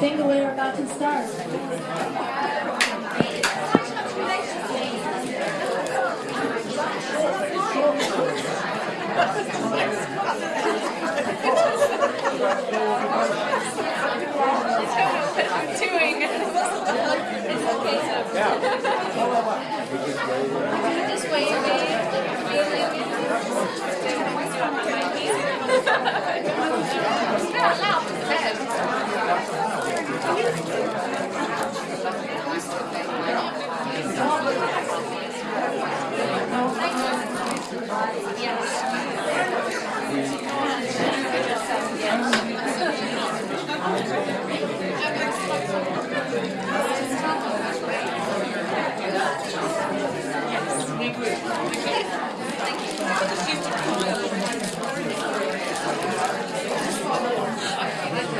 think we're about to start. doing. it's okay to just wave It's not loud, it's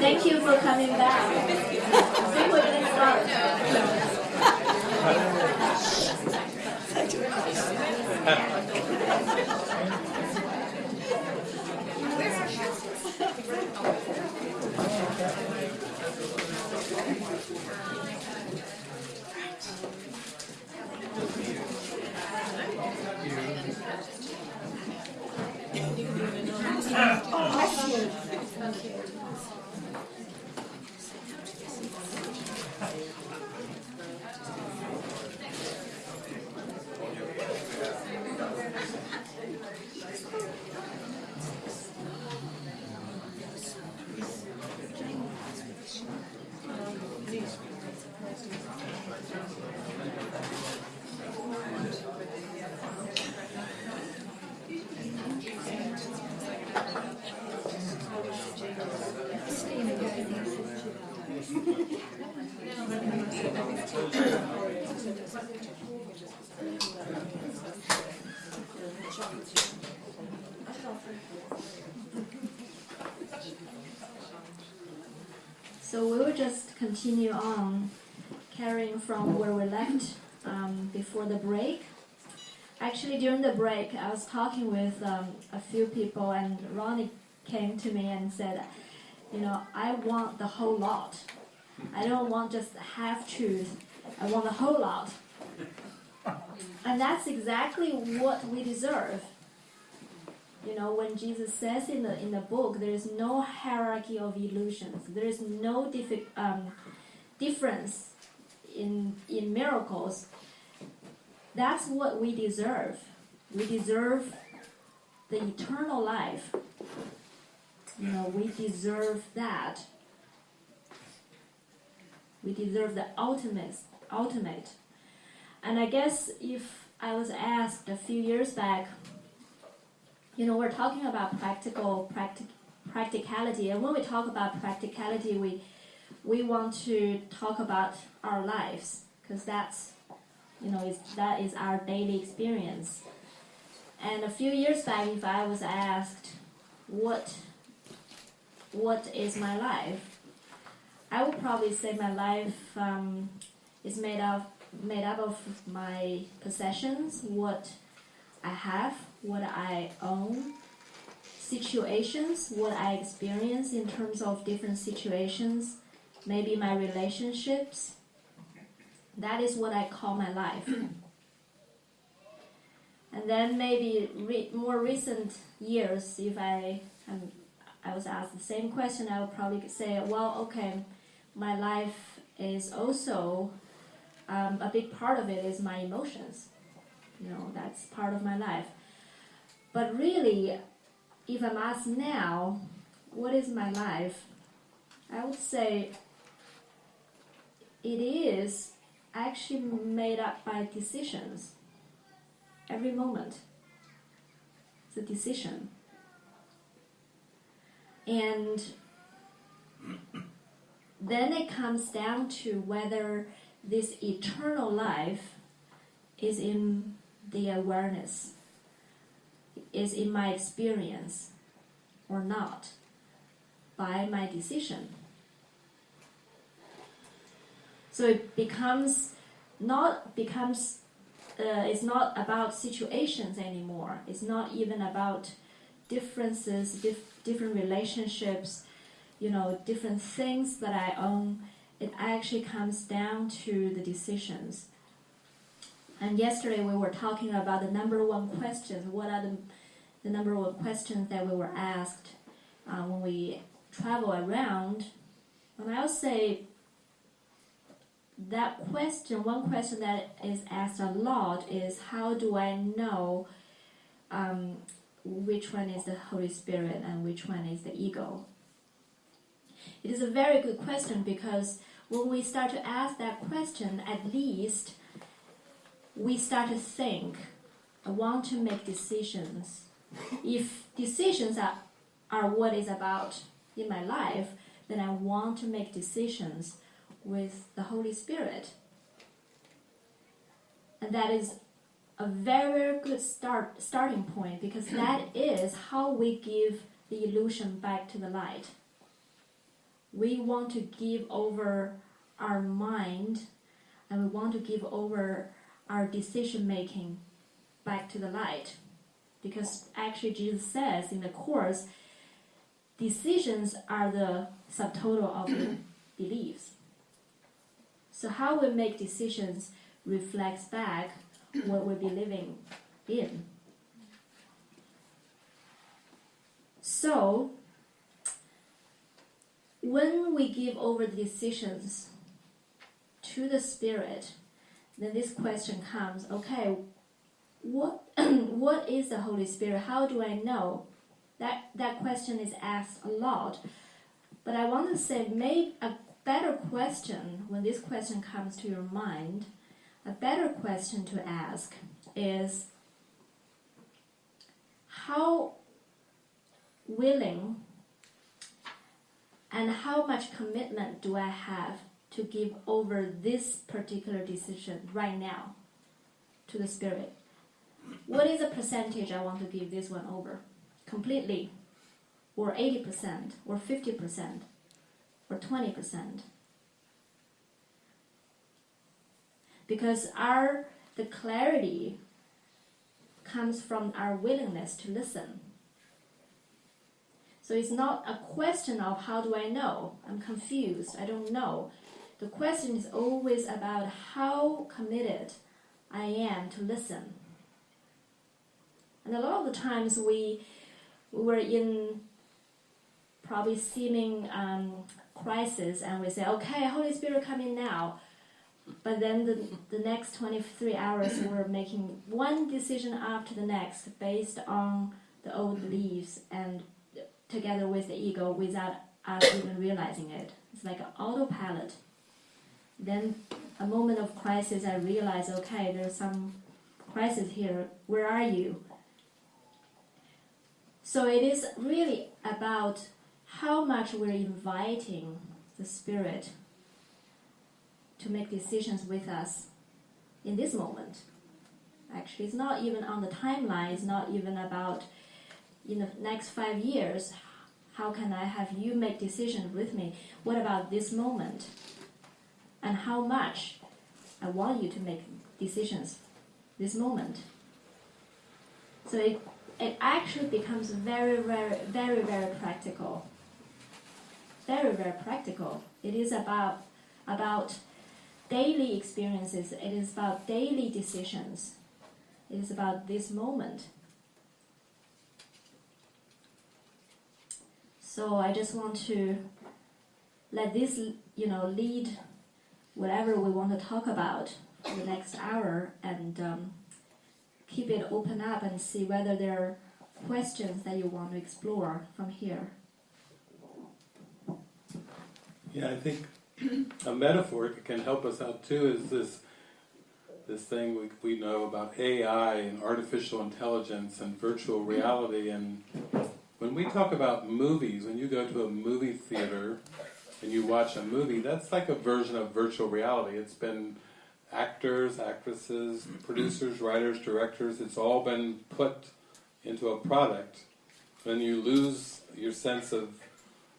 Thank you for coming back. I think we're gonna start. So we will just continue on carrying from where we left um, before the break. Actually, during the break, I was talking with um, a few people, and Ronnie came to me and said, You know, I want the whole lot. I don't want just half truth, I want the whole lot. And that's exactly what we deserve. You know, when Jesus says in the in the book, there is no hierarchy of illusions. There is no um, difference in in miracles. That's what we deserve. We deserve the eternal life. You know, we deserve that. We deserve the ultimate, ultimate. And I guess if I was asked a few years back, you know, we're talking about practical practic- practicality, and when we talk about practicality, we we want to talk about our lives because that's you know is that is our daily experience. And a few years back, if I was asked what what is my life, I would probably say my life um, is made of made up of my possessions, what I have, what I own, situations, what I experience in terms of different situations, maybe my relationships. That is what I call my life. and then maybe re- more recent years, if I am, I was asked the same question, I would probably say, well, okay, my life is also um, a big part of it is my emotions. You know, that's part of my life. But really, if I'm asked now, what is my life? I would say it is actually made up by decisions. Every moment, it's a decision. And then it comes down to whether this eternal life is in the awareness, is in my experience or not by my decision. So it becomes not becomes uh, it's not about situations anymore. It's not even about differences, dif- different relationships, you know, different things that I own. It actually comes down to the decisions. And yesterday we were talking about the number one questions. What are the, the number one questions that we were asked uh, when we travel around? And I'll say that question, one question that is asked a lot is how do I know um, which one is the Holy Spirit and which one is the ego? It is a very good question because when we start to ask that question, at least we start to think, I want to make decisions. If decisions are, are what is about in my life, then I want to make decisions with the Holy Spirit. And that is a very good start starting point because that is how we give the illusion back to the light. We want to give over our mind and we want to give over our decision making back to the light. Because actually Jesus says in the course, decisions are the subtotal of beliefs. So how we make decisions reflects back what we'll be living in. So when we give over the decisions to the spirit, then this question comes, okay, what what is the Holy Spirit? How do I know? That that question is asked a lot. But I want to say maybe a better question, when this question comes to your mind, a better question to ask is how willing and how much commitment do I have to give over this particular decision right now to the Spirit? What is the percentage I want to give this one over? Completely? Or 80%? Or 50%? or 20%. Because our the clarity comes from our willingness to listen. So it's not a question of how do I know? I'm confused. I don't know. The question is always about how committed I am to listen. And a lot of the times we, we were in probably seeming um, crisis and we say, okay, Holy Spirit, come in now. But then the, the next 23 hours, we're making one decision after the next based on the old beliefs and together with the ego without us even realizing it. It's like an autopilot. Then, a moment of crisis, I realize, okay, there's some crisis here. Where are you? So, it is really about how much we're inviting the Spirit to make decisions with us in this moment. Actually, it's not even on the timeline, it's not even about in the next five years, how can I have you make decisions with me? What about this moment? And how much I want you to make decisions this moment. So it, it actually becomes very, very, very, very practical very, very practical. It is about, about daily experiences, it is about daily decisions, it is about this moment. So I just want to let this, you know, lead whatever we want to talk about for the next hour and um, keep it open up and see whether there are questions that you want to explore from here. Yeah, I think a metaphor that can help us out too is this this thing we, we know about AI and artificial intelligence and virtual reality. And when we talk about movies, when you go to a movie theater, and you watch a movie, that's like a version of virtual reality. It's been actors, actresses, producers, writers, directors, it's all been put into a product. Then you lose your sense of,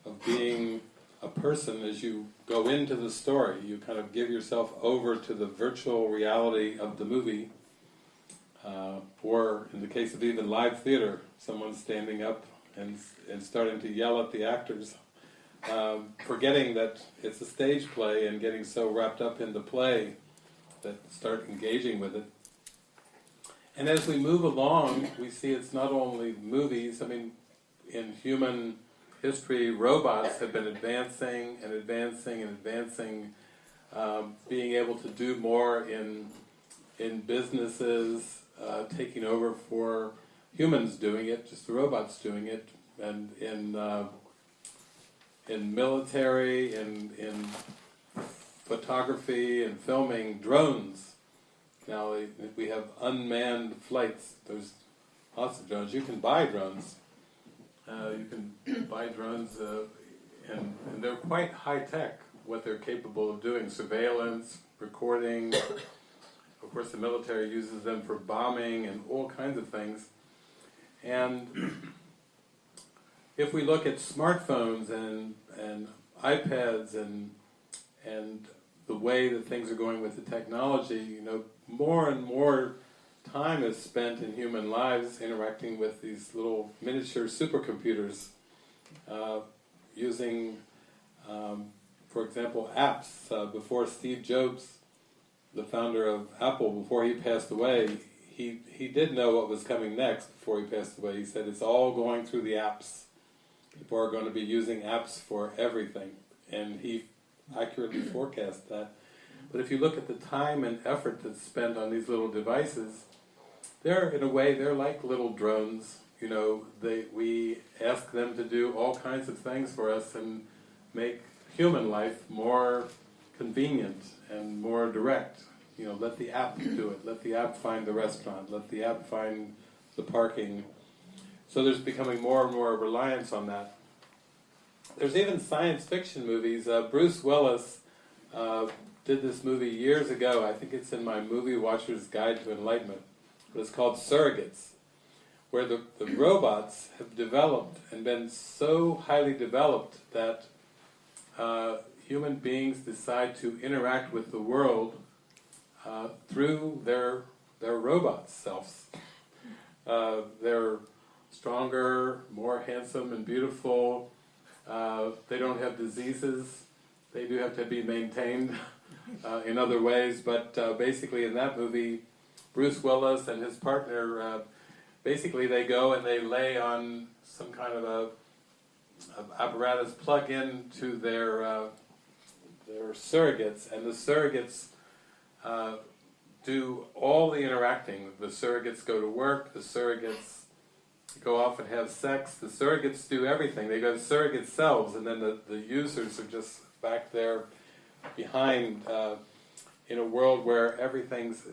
of being a person as you go into the story. You kind of give yourself over to the virtual reality of the movie. Uh, or in the case of even live theater, someone standing up and, and starting to yell at the actors, um, forgetting that it's a stage play and getting so wrapped up in the play that start engaging with it. And as we move along, we see it's not only movies, I mean, in human history, robots have been advancing and advancing and advancing, um, being able to do more in, in businesses, uh, taking over for humans doing it, just the robots doing it, and in, uh, in military, in, in photography and filming, drones. Now we- have unmanned flights. There's lots of drones. You can buy drones. Uh, you can buy drones, uh, and, and they're quite high tech. What they're capable of doing: surveillance, recording. Of course, the military uses them for bombing and all kinds of things. And if we look at smartphones and and iPads and and the way that things are going with the technology, you know, more and more time is spent in human lives interacting with these little miniature supercomputers, uh, using, um, for example, apps. Uh, before Steve Jobs, the founder of Apple, before he passed away, he, he did know what was coming next before he passed away. He said, it's all going through the apps. People are going to be using apps for everything. And he accurately forecast that. But if you look at the time and effort that's spent on these little devices, they're in a way they're like little drones. You know, they we ask them to do all kinds of things for us and make human life more convenient and more direct. You know, let the app do it. Let the app find the restaurant. Let the app find the parking. So there's becoming more and more reliance on that. There's even science fiction movies. Uh, Bruce Willis uh, did this movie years ago. I think it's in my Movie Watcher's Guide to Enlightenment. But it's called Surrogates, where the, the robots have developed and been so highly developed that uh, human beings decide to interact with the world uh, through their their robot selves. Uh, they're stronger, more handsome and beautiful. Uh, they don't have diseases. They do have to be maintained uh, in other ways, but uh, basically in that movie, Bruce Willis and his partner, basically they go and they lay on some kind of a, apparatus plug into their uh, their surrogates, and the surrogates uh, do all the interacting. The surrogates go to work. The surrogates go off and have sex. The surrogates do everything. They go surrogate selves, and then the, the users are just back there behind uh, in a world where everything's.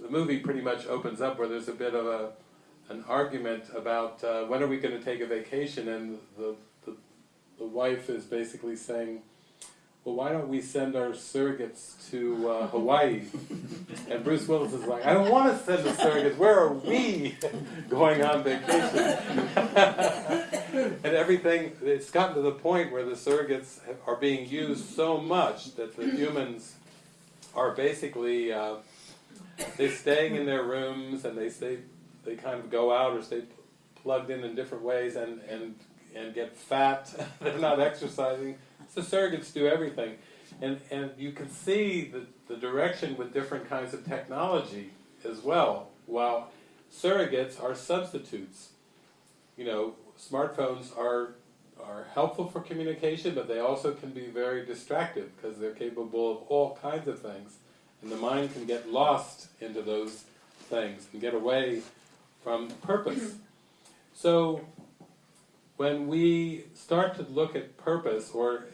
The movie pretty much opens up where there's a bit of a an argument about uh, when are we going to take a vacation, and the, the the wife is basically saying, "Well, why don't we send our surrogates to uh, Hawaii?" And Bruce Willis is like, "I don't want to send the surrogates. Where are we going on vacation?" and everything, it's gotten to the point where the surrogates are being used so much that the humans are basically uh, they're staying in their rooms and they stay, they kind of go out or stay plugged in in different ways and and and get fat. they're not exercising. So surrogates do everything, and and you can see the the direction with different kinds of technology as well. While surrogates are substitutes, you know, smartphones are are helpful for communication, but they also can be very distractive because they're capable of all kinds of things, and the mind can get lost into those things and get away from purpose. So, when we start to look at purpose, or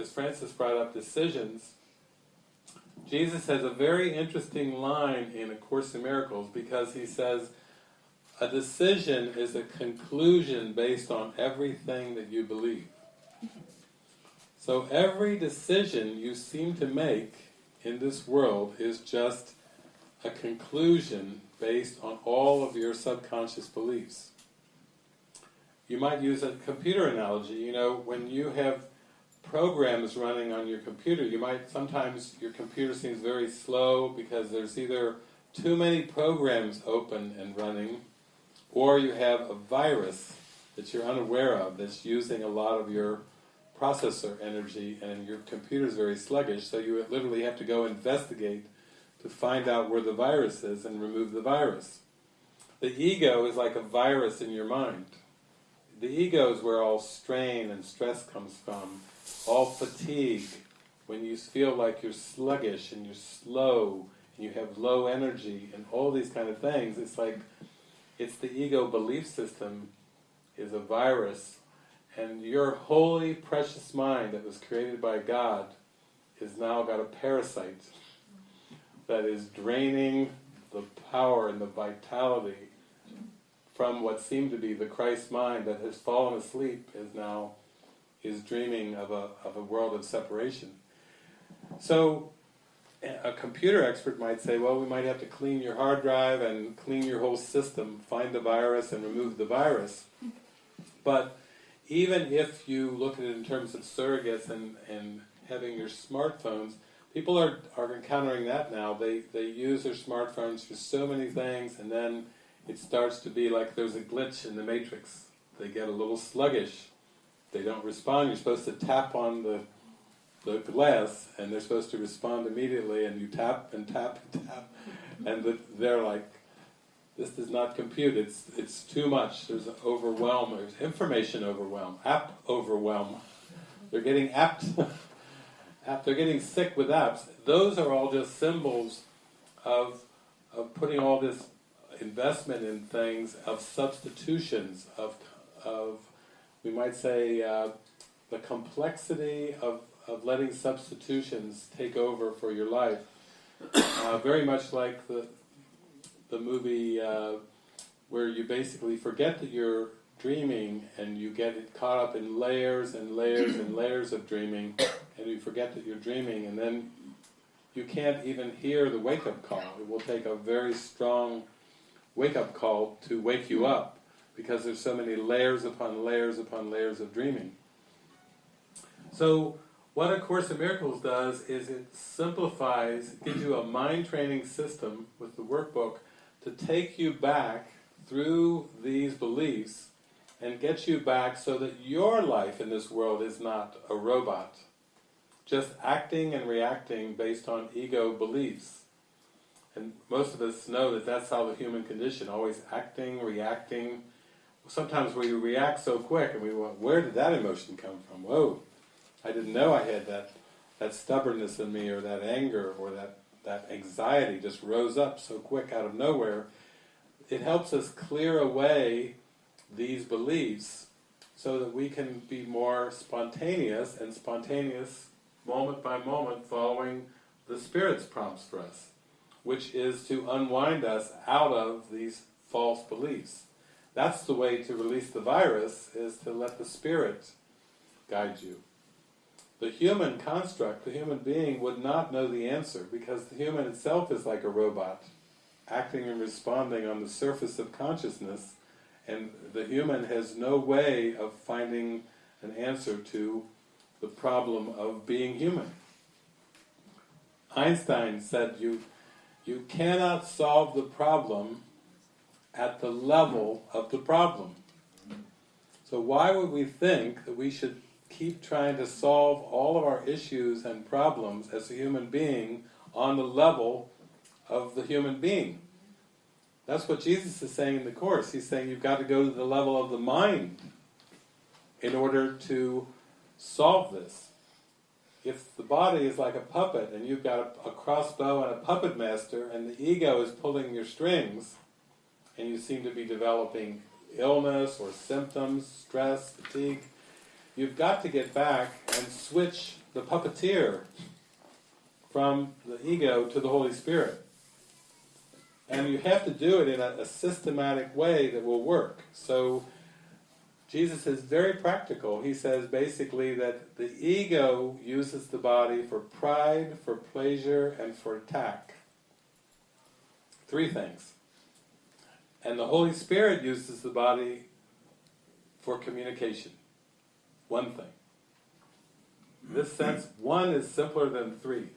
as Frances brought up, decisions, Jesus has a very interesting line in A Course in Miracles because he says, a decision is a conclusion based on everything that you believe. So every decision you seem to make in this world is just a conclusion based on all of your subconscious beliefs. You might use a computer analogy, you know, when you have programs running on your computer, you might, sometimes your computer seems very slow because there's either too many programs open and running, or you have a virus that you're unaware of that's using a lot of your processor energy and your computer is very sluggish, so you literally have to go investigate to find out where the virus is and remove the virus. The ego is like a virus in your mind. The ego is where all strain and stress comes from, all fatigue, when you feel like you're sluggish and you're slow and you have low energy and all these kind of things, it's like, it's the ego belief system is a virus and your holy, precious mind that was created by God is now got a parasite that is draining the power and the vitality from what seemed to be the Christ mind that has fallen asleep is now is dreaming of a, of a world of separation. So a computer expert might say, well, we might have to clean your hard drive and clean your whole system, find the virus and remove the virus. But even if you look at it in terms of surrogates and, and having your smartphones, people are, are encountering that now. They, they use their smartphones for so many things and then it starts to be like there's a glitch in the matrix. They get a little sluggish. They don't respond. You're supposed to tap on the, the glass and they're supposed to respond immediately and you tap and tap and tap and the, they're like, this does not compute, it's, it's too much, there's an overwhelm, there's information overwhelm, app overwhelm. They're getting apt, they're getting sick with apps. Those are all just symbols of, of putting all this investment in things, of substitutions, of, of we might say, uh, the complexity of, of letting substitutions take over for your life. Uh, very much like the, the movie uh, where you basically forget that you're dreaming and you get caught up in layers and layers and layers of dreaming and you forget that you're dreaming and then you can't even hear the wake-up call. It will take a very strong wake-up call to wake you up because there's so many layers upon layers upon layers of dreaming. So what A Course in Miracles does is it simplifies, gives you a mind training system with the workbook to take you back through these beliefs and get you back so that your life in this world is not a robot, just acting and reacting based on ego beliefs. And most of us know that that's how the human condition, always acting, reacting. Sometimes we react so quick and we want, where did that emotion come from? Whoa, I didn't know I had that, that stubbornness in me or that anger or that that anxiety just rose up so quick out of nowhere, it helps us clear away these beliefs so that we can be more spontaneous and spontaneous moment by moment following the Spirit's prompts for us, which is to unwind us out of these false beliefs. That's the way to release the virus, is to let the Spirit guide you. The human construct, the human being, would not know the answer because the human itself is like a robot, acting and responding on the surface of consciousness, and the human has no way of finding an answer to the problem of being human. Einstein said you, you cannot solve the problem at the level of the problem. So why would we think that we should keep trying to solve all of our issues and problems as a human being on the level of the human being. That's what Jesus is saying in the Course. He's saying you've got to go to the level of the mind in order to solve this. If the body is like a puppet and you've got a, a crossbow and a puppet master and the ego is pulling your strings and you seem to be developing illness or symptoms, stress, fatigue, you've got to get back and switch the puppeteer from the ego to the Holy Spirit. And you have to do it in a, a systematic way that will work. So Jesus is very practical. He says basically that the ego uses the body for pride, for pleasure, and for attack. Three things. And the Holy Spirit uses the body for communication. One thing. In this sense, one is simpler than three.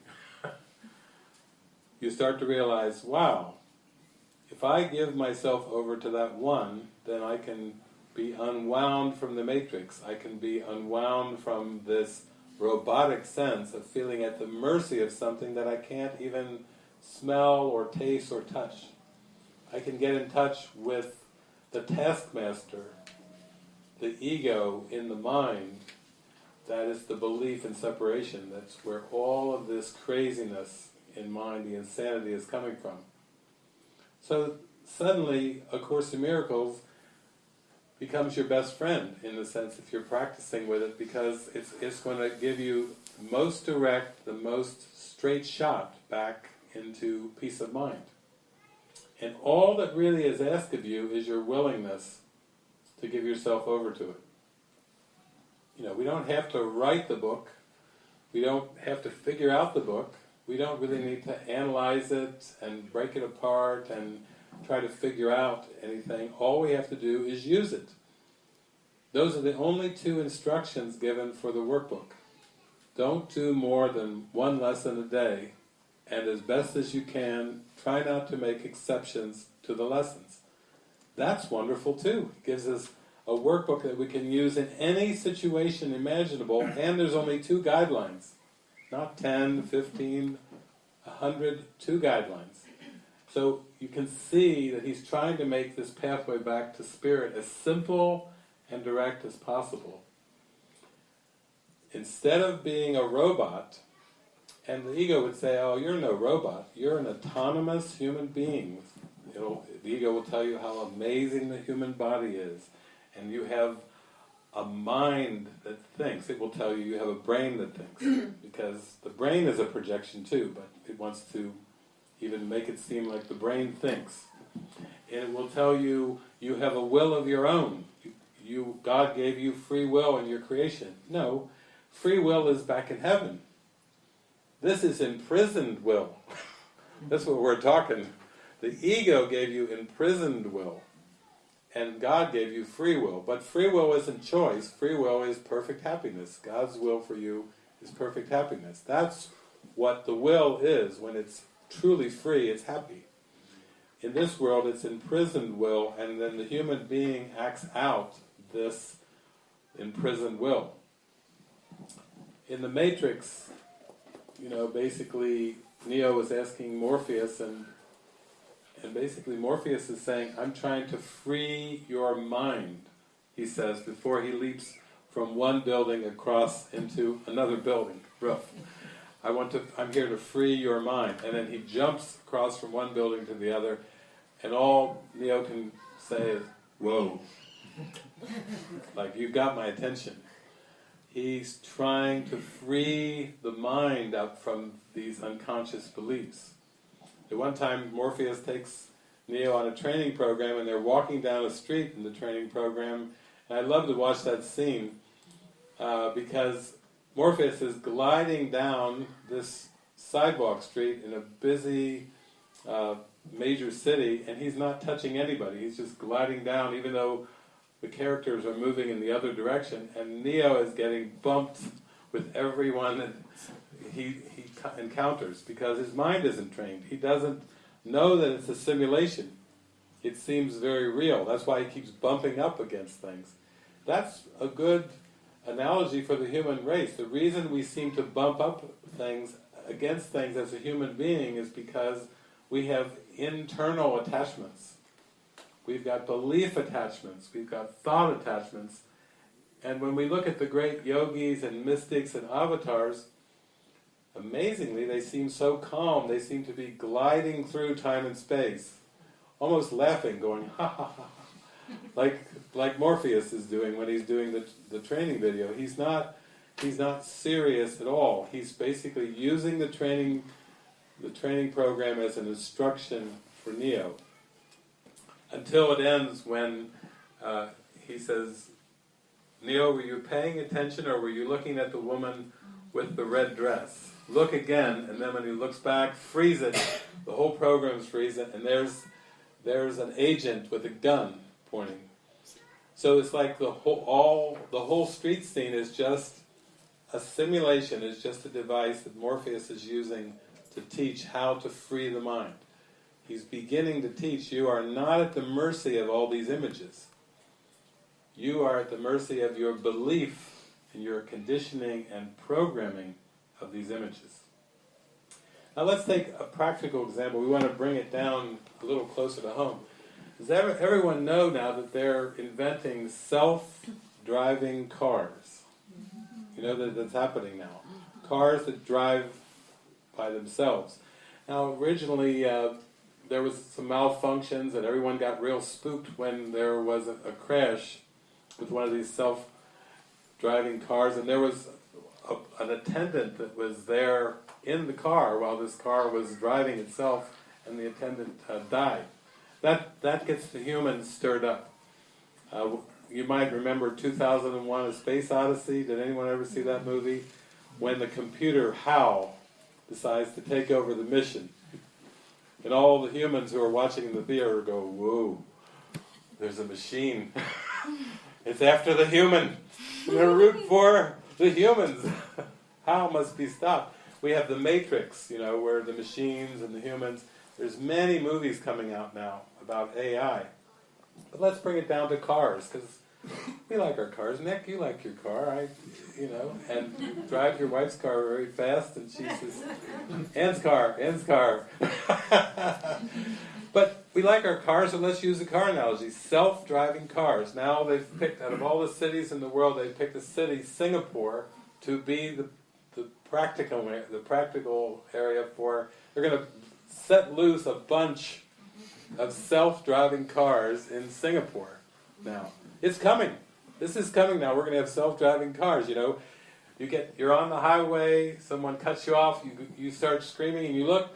you start to realize, wow, if I give myself over to that one, then I can be unwound from the matrix. I can be unwound from this robotic sense of feeling at the mercy of something that I can't even smell or taste or touch. I can get in touch with the taskmaster, the ego in the mind, that is the belief in separation. That's where all of this craziness in mind, the insanity is coming from. So suddenly, A Course in Miracles becomes your best friend in the sense if you're practicing with it because it's, it's going to give you most direct, the most straight shot back into peace of mind. And all that really is asked of you is your willingness to give yourself over to it. You know, we don't have to write the book, we don't have to figure out the book, we don't really need to analyze it and break it apart and try to figure out anything. All we have to do is use it. Those are the only two instructions given for the workbook. Don't do more than one lesson a day, and as best as you can, try not to make exceptions to the lessons. That's wonderful too. It gives us a workbook that we can use in any situation imaginable, and there's only two guidelines. Not 10, 15, 100, two guidelines. So you can see that he's trying to make this pathway back to spirit as simple and direct as possible. Instead of being a robot, and the ego would say, oh, you're no robot, you're an autonomous human being. It'll, the ego will tell you how amazing the human body is, and you have a mind that thinks. It will tell you you have a brain that thinks, because the brain is a projection too, but it wants to even make it seem like the brain thinks. It will tell you you have a will of your own. You, you, God gave you free will in your creation. No, free will is back in heaven. This is imprisoned will. That's what we're talking. The ego gave you imprisoned will, and God gave you free will. But free will isn't choice, free will is perfect happiness. God's will for you is perfect happiness. That's what the will is when it's truly free, it's happy. In this world, it's imprisoned will, and then the human being acts out this imprisoned will. In the Matrix, you know, basically, Neo was asking Morpheus, and and basically Morpheus is saying, I'm trying to free your mind, he says, before he leaps from one building across into another building, roof. I want to, I'm here to free your mind. And then he jumps across from one building to the other, and all Neo can say is, whoa. like, you've got my attention. He's trying to free the mind up from these unconscious beliefs. At one time, Morpheus takes Neo on a training program, and they're walking down a street in the training program, and I love to watch that scene, uh, because Morpheus is gliding down this sidewalk street in a busy uh, major city, and he's not touching anybody. He's just gliding down, even though the characters are moving in the other direction, and Neo is getting bumped with everyone that he, he encounters, because his mind isn't trained. He doesn't know that it's a simulation. It seems very real. That's why he keeps bumping up against things. That's a good analogy for the human race. The reason we seem to bump up things against things as a human being is because we have internal attachments. We've got belief attachments, we've got thought attachments, and when we look at the great yogis and mystics and avatars, amazingly they seem so calm, they seem to be gliding through time and space, almost laughing, going ha ha ha, like like Morpheus is doing when he's doing the, the training video. He's not he's not serious at all. He's basically using the training the training program as an instruction for Neo. Until it ends when uh, he says, Neo, were you paying attention or were you looking at the woman with the red dress? Look again, and then when he looks back, freeze it. The whole program's freezing, and there's there's an agent with a gun pointing. So it's like the whole all the whole street scene is just a simulation. Is just a device that Morpheus is using to teach how to free the mind. He's beginning to teach you are not at the mercy of all these images. You are at the mercy of your belief and your conditioning and programming of these images. Now let's take a practical example. We want to bring it down a little closer to home. Does everyone know now that they're inventing self-driving cars? You know that that's happening now. Cars that drive by themselves. Now originally uh, there was some malfunctions and everyone got real spooked when there was a, a crash with one of these self-driving cars and there was a, an attendant that was there in the car while this car was driving itself and the attendant uh, died. That, that gets the humans stirred up. Uh, you might remember 2001 A Space Odyssey, did anyone ever see that movie? When the computer HAL decides to take over the mission. And all the humans who are watching in the theater go, whoa, there's a machine. it's after the human. We're root for the humans. HAL must be stopped. We have the Matrix, you know, where the machines and the humans. There's many movies coming out now about AI. But let's bring it down to cars, because we like our cars. Nick, you like your car, I, you know, and you drive your wife's car very fast, and she says, "Ann's car, Ann's car." but we like our cars, so let's use the car analogy: self-driving cars. Now they've picked out of all the cities in the world, they've picked a city, Singapore, to be the the practical the practical area for. They're going to set loose a bunch of self-driving cars in Singapore now. It's coming. This is coming now. We're going to have self-driving cars, you know. You get, you're on the highway, someone cuts you off, you, you start screaming and you look,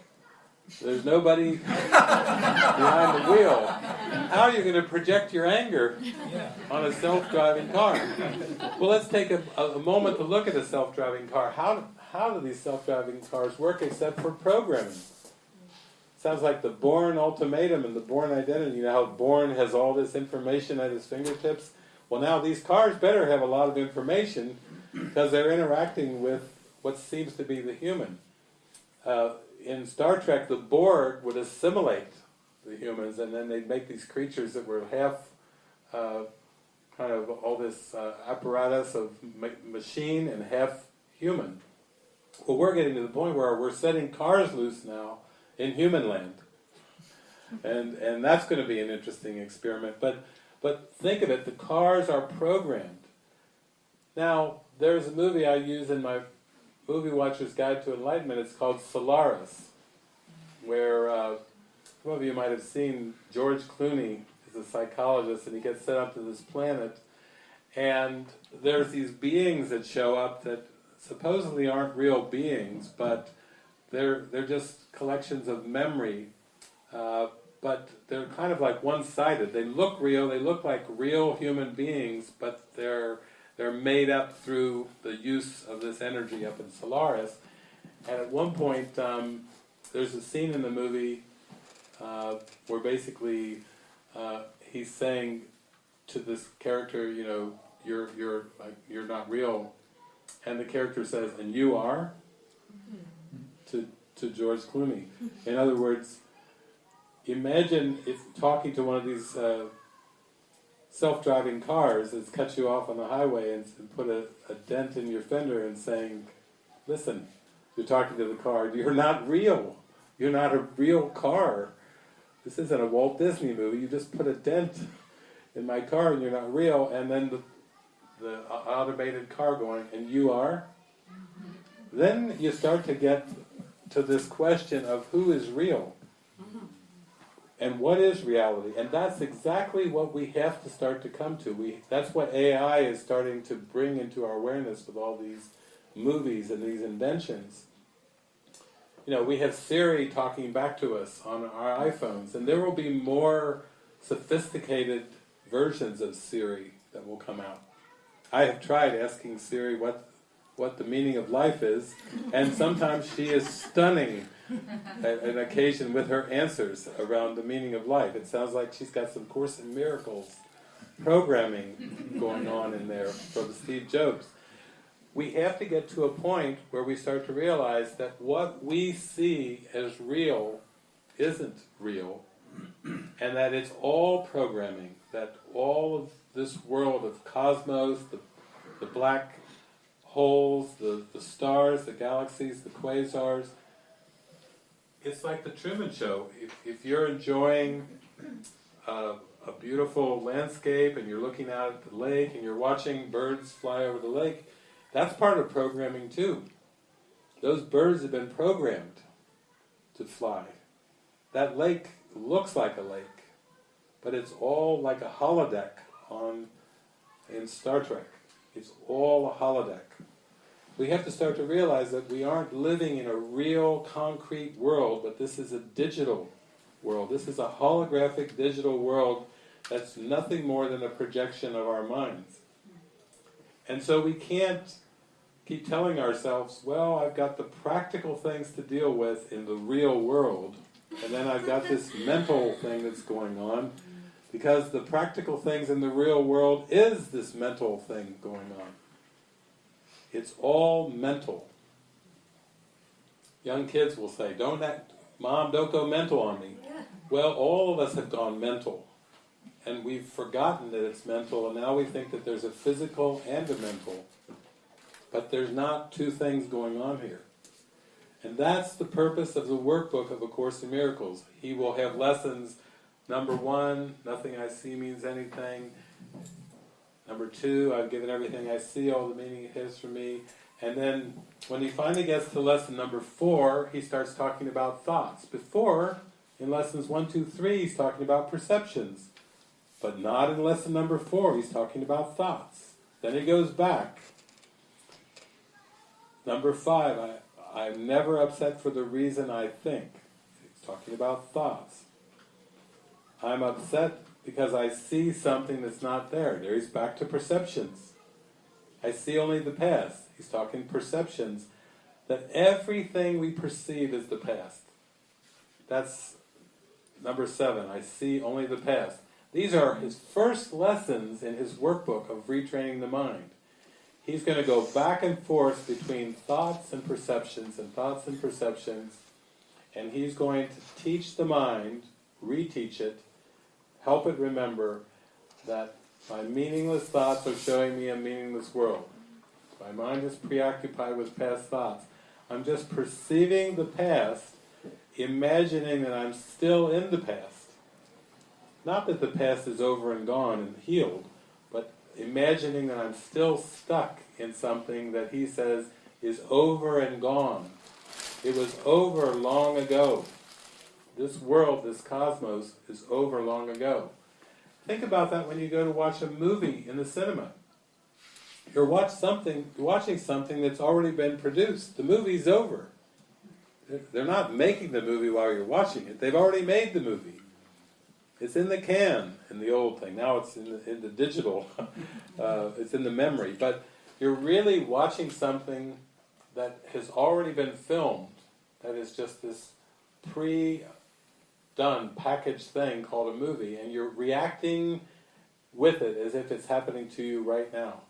there's nobody behind the wheel. How are you going to project your anger on a self-driving car? Well, let's take a, a, moment to look at a self-driving car. How, how do these self-driving cars work except for programming? Sounds like the Bourne ultimatum and the Bourne identity. You know how Bourne has all this information at his fingertips? Well, now these cars better have a lot of information because they're interacting with what seems to be the human. Uh, in Star Trek, the Borg would assimilate the humans, and then they'd make these creatures that were half uh, kind of all this uh, apparatus of ma machine and half human. Well, we're getting to the point where we're setting cars loose now in human land. And, and that's going to be an interesting experiment. But, but think of it, the cars are programmed. Now, there's a movie I use in my Movie Watcher's Guide to Enlightenment, it's called Solaris, where uh, some of you might have seen George Clooney is a psychologist and he gets sent up to this planet and there's these beings that show up that supposedly aren't real beings, but they're, they're just collections of memory, uh, but they're kind of like one-sided. They look real, they look like real human beings, but they're, they're made up through the use of this energy up in Solaris. And at one point, um, there's a scene in the movie uh, where basically uh, he's saying to this character, you know, you're you're like you're not real, and the character says, "And you are." To, George Clooney. In other words, imagine if talking to one of these uh, self-driving cars that's cut you off on the highway and, and put a, a, dent in your fender and saying, listen, you're talking to the car, you're not real. You're not a real car. This isn't a Walt Disney movie. You just put a dent in my car and you're not real. And then the, the automated car going, and you are? Then you start to get to this question of who is real mm-hmm. and what is reality. And that's exactly what we have to start to come to. We, that's what AI is starting to bring into our awareness with all these movies and these inventions. You know, we have Siri talking back to us on our iPhones, and there will be more sophisticated versions of Siri that will come out. I have tried asking Siri what what the meaning of life is, and sometimes she is stunning an occasion with her answers around the meaning of life. It sounds like she's got some Course in Miracles programming going on in there from Steve Jobs. We have to get to a point where we start to realize that what we see as real isn't real, and that it's all programming, that all of this world of cosmos, the, the black holes, the, the stars, the galaxies, the quasars. It's like the Truman Show. If, if you're enjoying a beautiful landscape and you're looking out at the lake and you're watching birds fly over the lake, that's part of programming too. Those birds have been programmed to fly. That lake looks like a lake, but it's all like a holodeck on in Star Trek. It's all a holodeck. We have to start to realize that we aren't living in a real concrete world, but this is a digital world. This is a holographic digital world that's nothing more than a projection of our minds. And so we can't keep telling ourselves, well, I've got the practical things to deal with in the real world, and then I've got this mental thing that's going on, because the practical things in the real world is this mental thing going on. It's all mental. Young kids will say, don't act, Mom, don't go mental on me. Well, all of us have gone mental. And we've forgotten that it's mental, and now we think that there's a physical and a mental. But there's not two things going on here. And that's the purpose of the workbook of A Course in Miracles. He will have lessons, number one, nothing I see means anything. Number two, I've given everything I see all the meaning it has for me. And then when he finally gets to lesson number four, he starts talking about thoughts. Before, in lessons one, two, three, he's talking about perceptions. But not in lesson number four, he's talking about thoughts. Then he goes back. Number five, I, I'm never upset for the reason I think. He's talking about thoughts. I'm upset because I see something that's not there. There he's back to perceptions. I see only the past. He's talking perceptions. That everything we perceive is the past. That's number seven. I see only the past. These are his first lessons in his workbook of retraining the mind. He's going to go back and forth between thoughts and perceptions and thoughts and perceptions, and he's going to teach the mind, reteach it, help it remember that my meaningless thoughts are showing me a meaningless world. My mind is preoccupied with past thoughts. I'm just perceiving the past, imagining that I'm still in the past. Not that the past is over and gone and healed, but imagining that I'm still stuck in something that he says is over and gone. It was over long ago. This world, this cosmos, is over long ago. Think about that when you go to watch a movie in the cinema. You're watch something, watching something that's already been produced. The movie's over. They're not making the movie while you're watching it. They've already made the movie. It's in the can, in the old thing. Now it's in the, in the digital. uh, it's in the memory. But you're really watching something that has already been filmed. That is just this pre done packaged thing called a movie and you're reacting with it as if it's happening to you right now.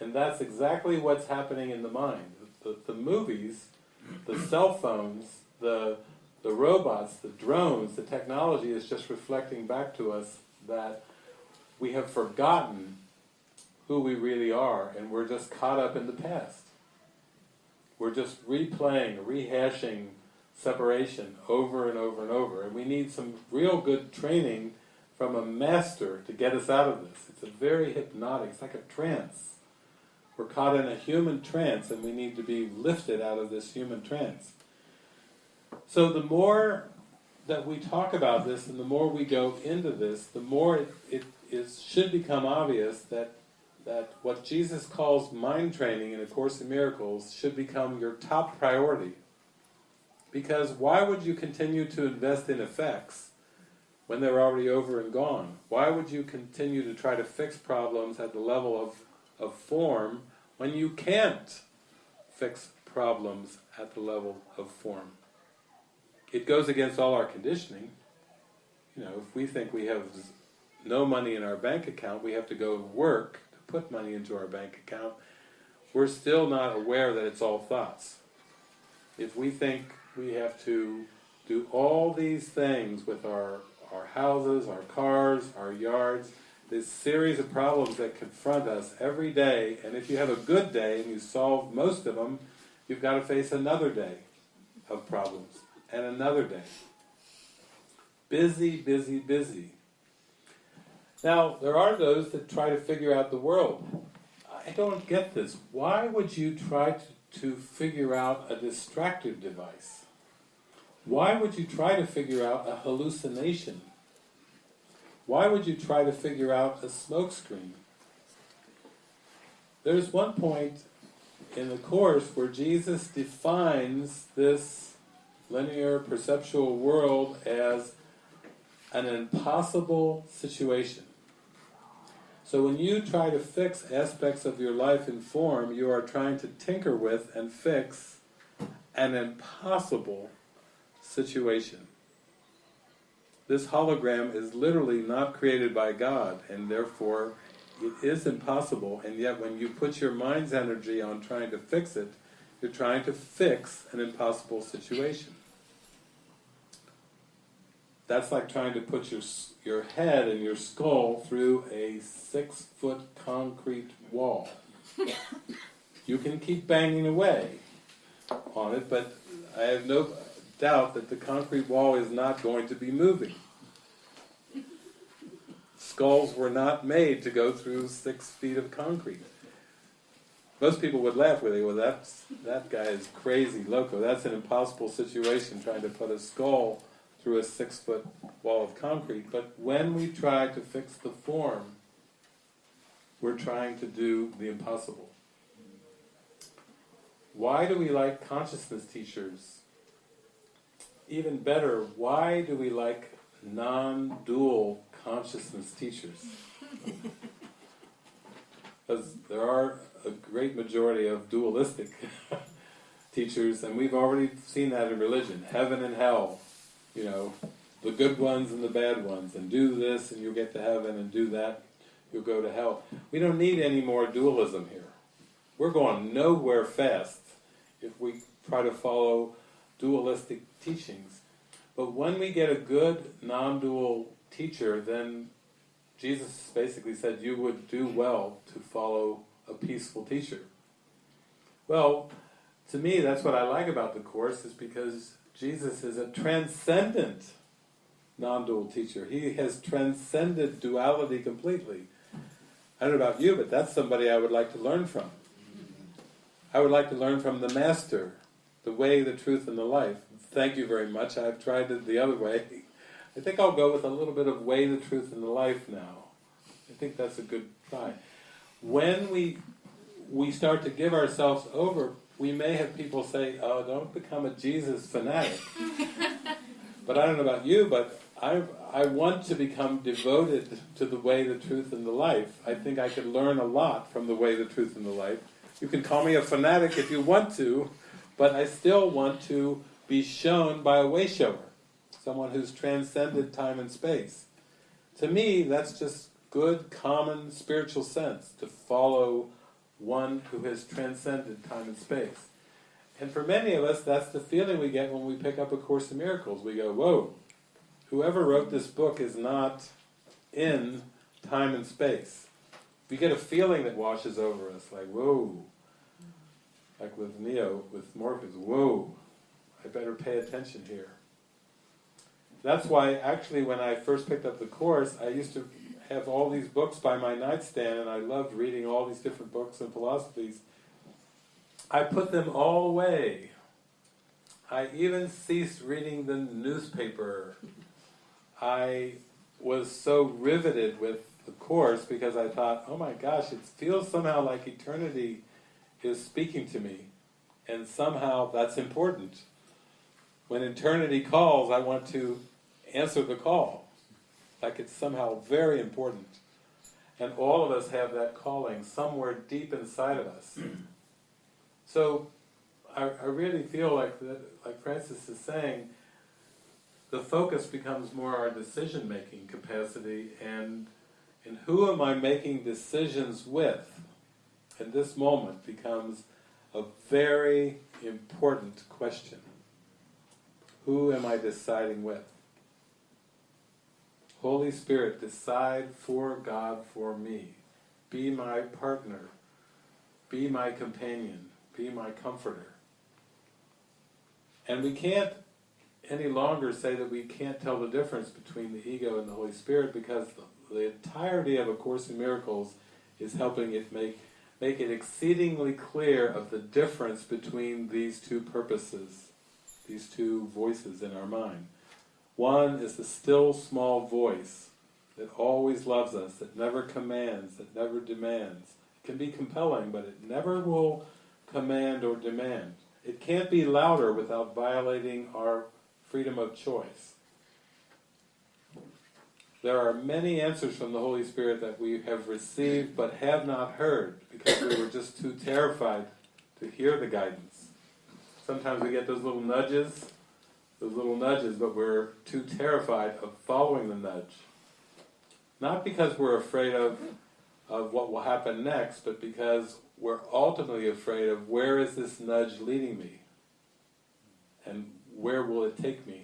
And that's exactly what's happening in the mind. The, the movies, the cell phones, the, the robots, the drones, the technology is just reflecting back to us that we have forgotten who we really are and we're just caught up in the past. We're just replaying, rehashing separation over and over and over. And we need some real good training from a master to get us out of this. It's a very hypnotic, it's like a trance. We're caught in a human trance and we need to be lifted out of this human trance. So the more that we talk about this and the more we go into this, the more it, it is, should become obvious that that what Jesus calls mind training in A Course in Miracles should become your top priority. Because why would you continue to invest in effects when they're already over and gone? Why would you continue to try to fix problems at the level of, of form when you can't fix problems at the level of form. It goes against all our conditioning. You know, if we think we have no money in our bank account, we have to go work to put money into our bank account, we're still not aware that it's all thoughts. If we think we have to do all these things with our, our houses, our cars, our yards, this series of problems that confront us every day, and if you have a good day and you solve most of them, you've got to face another day of problems, and another day. Busy, busy, busy. Now, there are those that try to figure out the world. I don't get this. Why would you try to, to figure out a distractive device? Why would you try to figure out a hallucination? Why would you try to figure out a smokescreen? There's one point in the Course where Jesus defines this linear perceptual world as an impossible situation. So when you try to fix aspects of your life in form, you are trying to tinker with and fix an impossible situation. This hologram is literally not created by God, and therefore it is impossible, and yet when you put your mind's energy on trying to fix it, you're trying to fix an impossible situation. That's like trying to put your, your head and your skull through a six foot concrete wall. you can keep banging away on it, but I have no doubt that the concrete wall is not going to be moving. Skulls were not made to go through six feet of concrete. Most people would laugh with it, well that's, that guy is crazy, loco, that's an impossible situation trying to put a skull through a six foot wall of concrete. But when we try to fix the form, we're trying to do the impossible. Why do we like consciousness teachers? Even better, why do we like non-dual consciousness teachers? Because there are a great majority of dualistic teachers, and we've already seen that in religion. Heaven and hell, you know, the good ones and the bad ones, and do this and you'll get to heaven, and do that, you'll go to hell. We don't need any more dualism here. We're going nowhere fast if we try to follow dualistic teachings. But when we get a good non-dual teacher, then Jesus basically said you would do well to follow a peaceful teacher. Well, to me that's what I like about the Course, is because Jesus is a transcendent non-dual teacher. He has transcended duality completely. I don't know about you, but that's somebody I would like to learn from. I would like to learn from the Master, the way, the truth, and the life. Thank you very much. I've tried it the other way. I think I'll go with a little bit of way, the truth, and the life now. I think that's a good try. When we we start to give ourselves over, we may have people say, oh, don't become a Jesus fanatic. but I don't know about you, but I, I want to become devoted to the way, the truth, and the life. I think I could learn a lot from the way, the truth, and the life. You can call me a fanatic if you want to, but I still want to be shown by a way shower, someone who's transcended time and space. To me, that's just good, common spiritual sense, to follow one who has transcended time and space. And for many of us, that's the feeling we get when we pick up A Course in Miracles. We go, whoa, whoever wrote this book is not in time and space. We get a feeling that washes over us, like, whoa, like with Neo, with Morpheus, whoa, I better pay attention here. That's why, actually, when I first picked up the Course, I used to have all these books by my nightstand, and I loved reading all these different books and philosophies. I put them all away. I even ceased reading the newspaper. I was so riveted with the Course because I thought, oh my gosh, it feels somehow like eternity is speaking to me. And somehow that's important. When eternity calls, I want to answer the call. Like it's somehow very important. And all of us have that calling somewhere deep inside of us. So I, I really feel like that, like Frances is saying, the focus becomes more our decision-making capacity and and who am I making decisions with in this moment becomes a very important question. Who am I deciding with? Holy Spirit, decide for God for me. Be my partner. Be my companion. Be my comforter. And we can't any longer say that we can't tell the difference between the ego and the Holy Spirit because the, the entirety of A Course in Miracles is helping it make make it exceedingly clear of the difference between these two purposes, these two voices in our mind. One is the still small voice that always loves us, that never commands, that never demands. It can be compelling, but it never will command or demand. It can't be louder without violating our freedom of choice. There are many answers from the Holy Spirit that we have received but have not heard because we were just too terrified to hear the guidance. Sometimes we get those little nudges, those little nudges, but we're too terrified of following the nudge. Not because we're afraid of, of what will happen next, but because we're ultimately afraid of where is this nudge leading me? And where will it take me?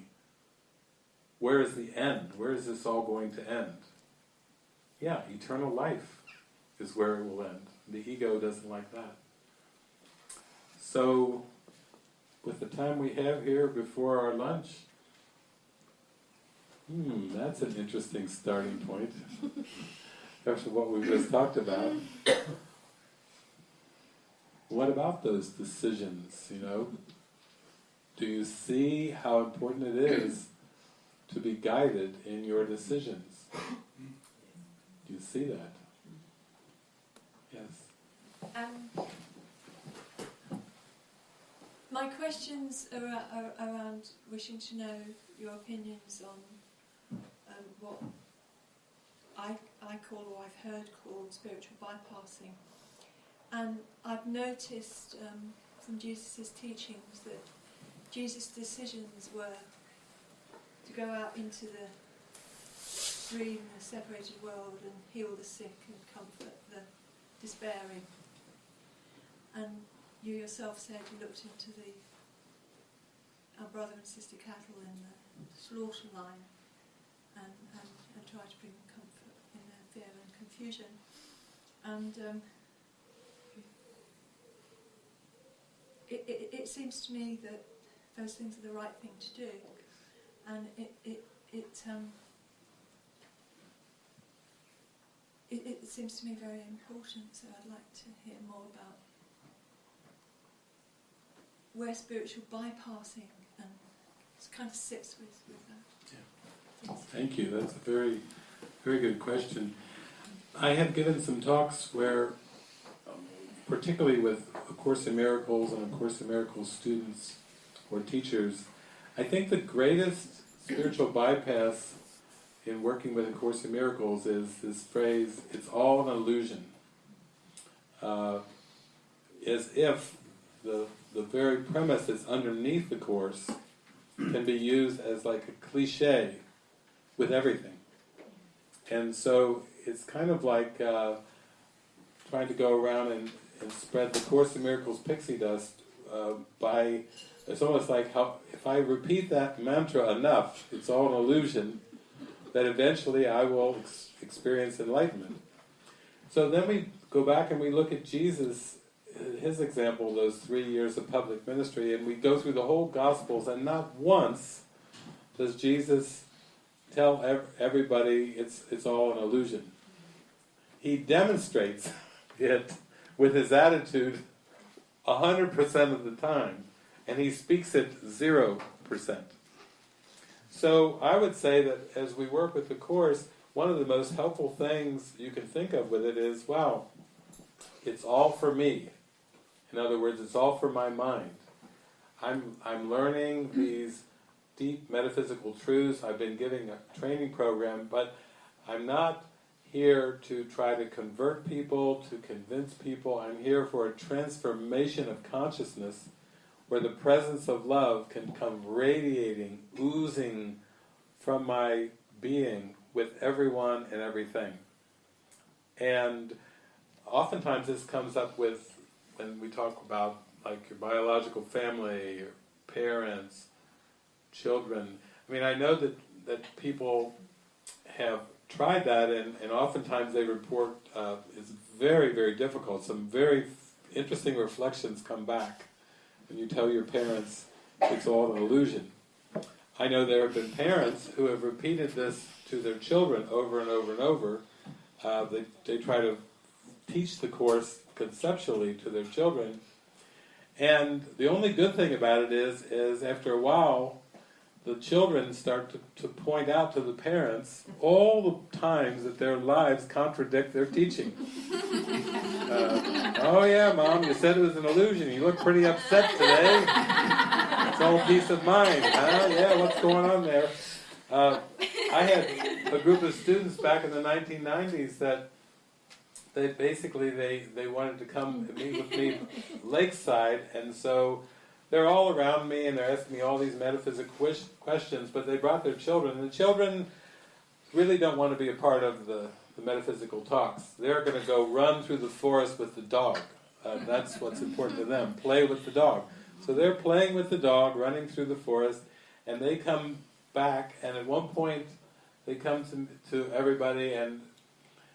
Where is the end? Where is this all going to end? Yeah, eternal life is where it will end. The ego doesn't like that. So, with the time we have here before our lunch, hmm, that's an interesting starting point after what we just talked about. What about those decisions, you know? Do you see how important it is to be guided in your decisions? Do you see that? Yes. Um, my questions are, are around wishing to know your opinions on um, what I, I call or I've heard called spiritual bypassing. And I've noticed um, from Jesus' teachings that Jesus' decisions were to go out into the dream, the separated world, and heal the sick and comfort the despairing. And you yourself said you looked into the our brother and sister cattle in the slaughter line and, and, and tried to bring comfort in their fear and confusion. And um, it, it, it seems to me that those things are the right thing to do, and it it it um, it, it seems to me very important. So I'd like to hear more about where spiritual bypassing and kind of sits with with that. Yes. Thank you. That's a very, very good question. I have given some talks where, um, particularly with A Course in Miracles and A Course in Miracles students or teachers, I think the greatest spiritual bypass in working with A Course in Miracles is this phrase, it's all an illusion. Uh, as if the, the very premise that's underneath the Course can be used as like a cliche with everything. And so it's kind of like uh, trying to go around and, and spread the Course in Miracles pixie dust uh, by, it's almost like how, if I repeat that mantra enough, it's all an illusion, that eventually I will ex experience enlightenment. So then we go back and we look at Jesus, his example, those three years of public ministry, and we go through the whole Gospels, and not once does Jesus tell ev everybody it's, it's all an illusion. He demonstrates it with his attitude 100% of the time, and he speaks it 0%. So I would say that as we work with the Course, one of the most helpful things you can think of with it is, wow, it's all for me. In other words, it's all for my mind. I'm, I'm learning these deep metaphysical truths. I've been giving a training program, but I'm not here to try to convert people, to convince people. I'm here for a transformation of consciousness where the presence of love can come radiating, oozing from my being with everyone and everything. And oftentimes this comes up with when we talk about like your biological family, your parents, children. I mean, I know that, that people have tried that and, and oftentimes they report uh, it's very, very difficult. Some very interesting reflections come back when you tell your parents it's all an illusion. I know there have been parents who have repeated this to their children over and over and over. Uh, they, they try to teach the Course conceptually to their children. And the only good thing about it is, is after a while, the children start to, to point out to the parents all the times that their lives contradict their teaching. Uh, oh yeah, Mom, you said it was an illusion. You look pretty upset today. It's all peace of mind, huh? Yeah, what's going on there? Uh, I had a group of students back in the 1990s that they basically they, they wanted to come meet with me lakeside, and so they're all around me and they're asking me all these metaphysical questions, but they brought their children, and the children really don't want to be a part of the, the metaphysical talks. They're going to go run through the forest with the dog. Uh, that's what's important to them. Play with the dog. So they're playing with the dog, running through the forest, and they come back, and at one point they come to, to everybody, and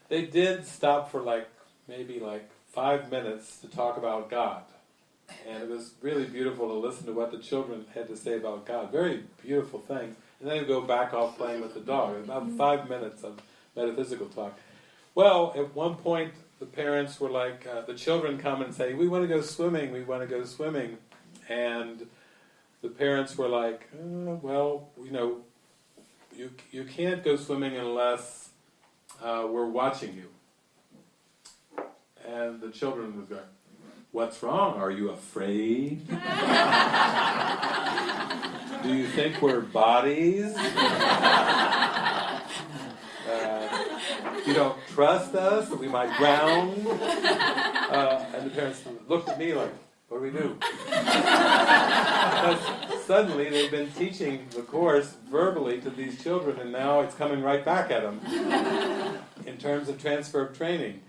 they did stop for like, maybe like five minutes to talk about God. And it was really beautiful to listen to what the children had to say about God. Very beautiful things. And then go back off playing with the dog. About five minutes of metaphysical talk. Well, at one point, the parents were like, uh, the children come and say, we want to go swimming, we want to go swimming. And the parents were like, uh, well, you know, you, you can't go swimming unless uh, we're watching you. And the children was going, what's wrong? Are you afraid? Do you think we're bodies? You don't trust us, that we might drown? Uh, and the parents looked at me like, what do we do? because suddenly they've been teaching the Course verbally to these children and now it's coming right back at them in terms of transfer of training.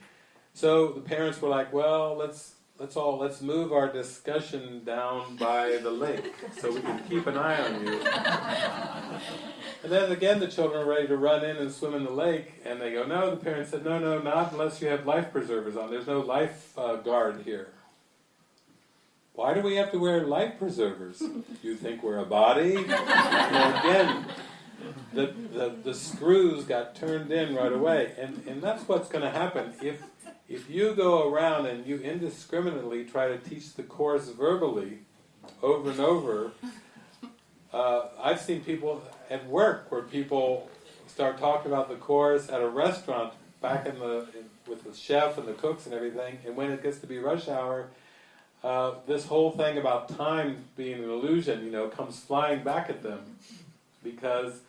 So the parents were like, well, let's let's all let's move our discussion down by the lake so we can keep an eye on you. And then again the children are ready to run in and swim in the lake and they go, no, the parents said, no, no, not unless you have life preservers on. There's no life uh, guard here. Why do we have to wear life preservers? You think we're a body? Again, the, the, the screws got turned in right away. And, and that's what's going to happen. If if you go around and you indiscriminately try to teach the Course verbally over and over, uh, I've seen people at work where people start talking about the Course at a restaurant back in the in, with the chef and the cooks and everything, and when it gets to be rush hour, uh, this whole thing about time being an illusion, you know, comes flying back at them because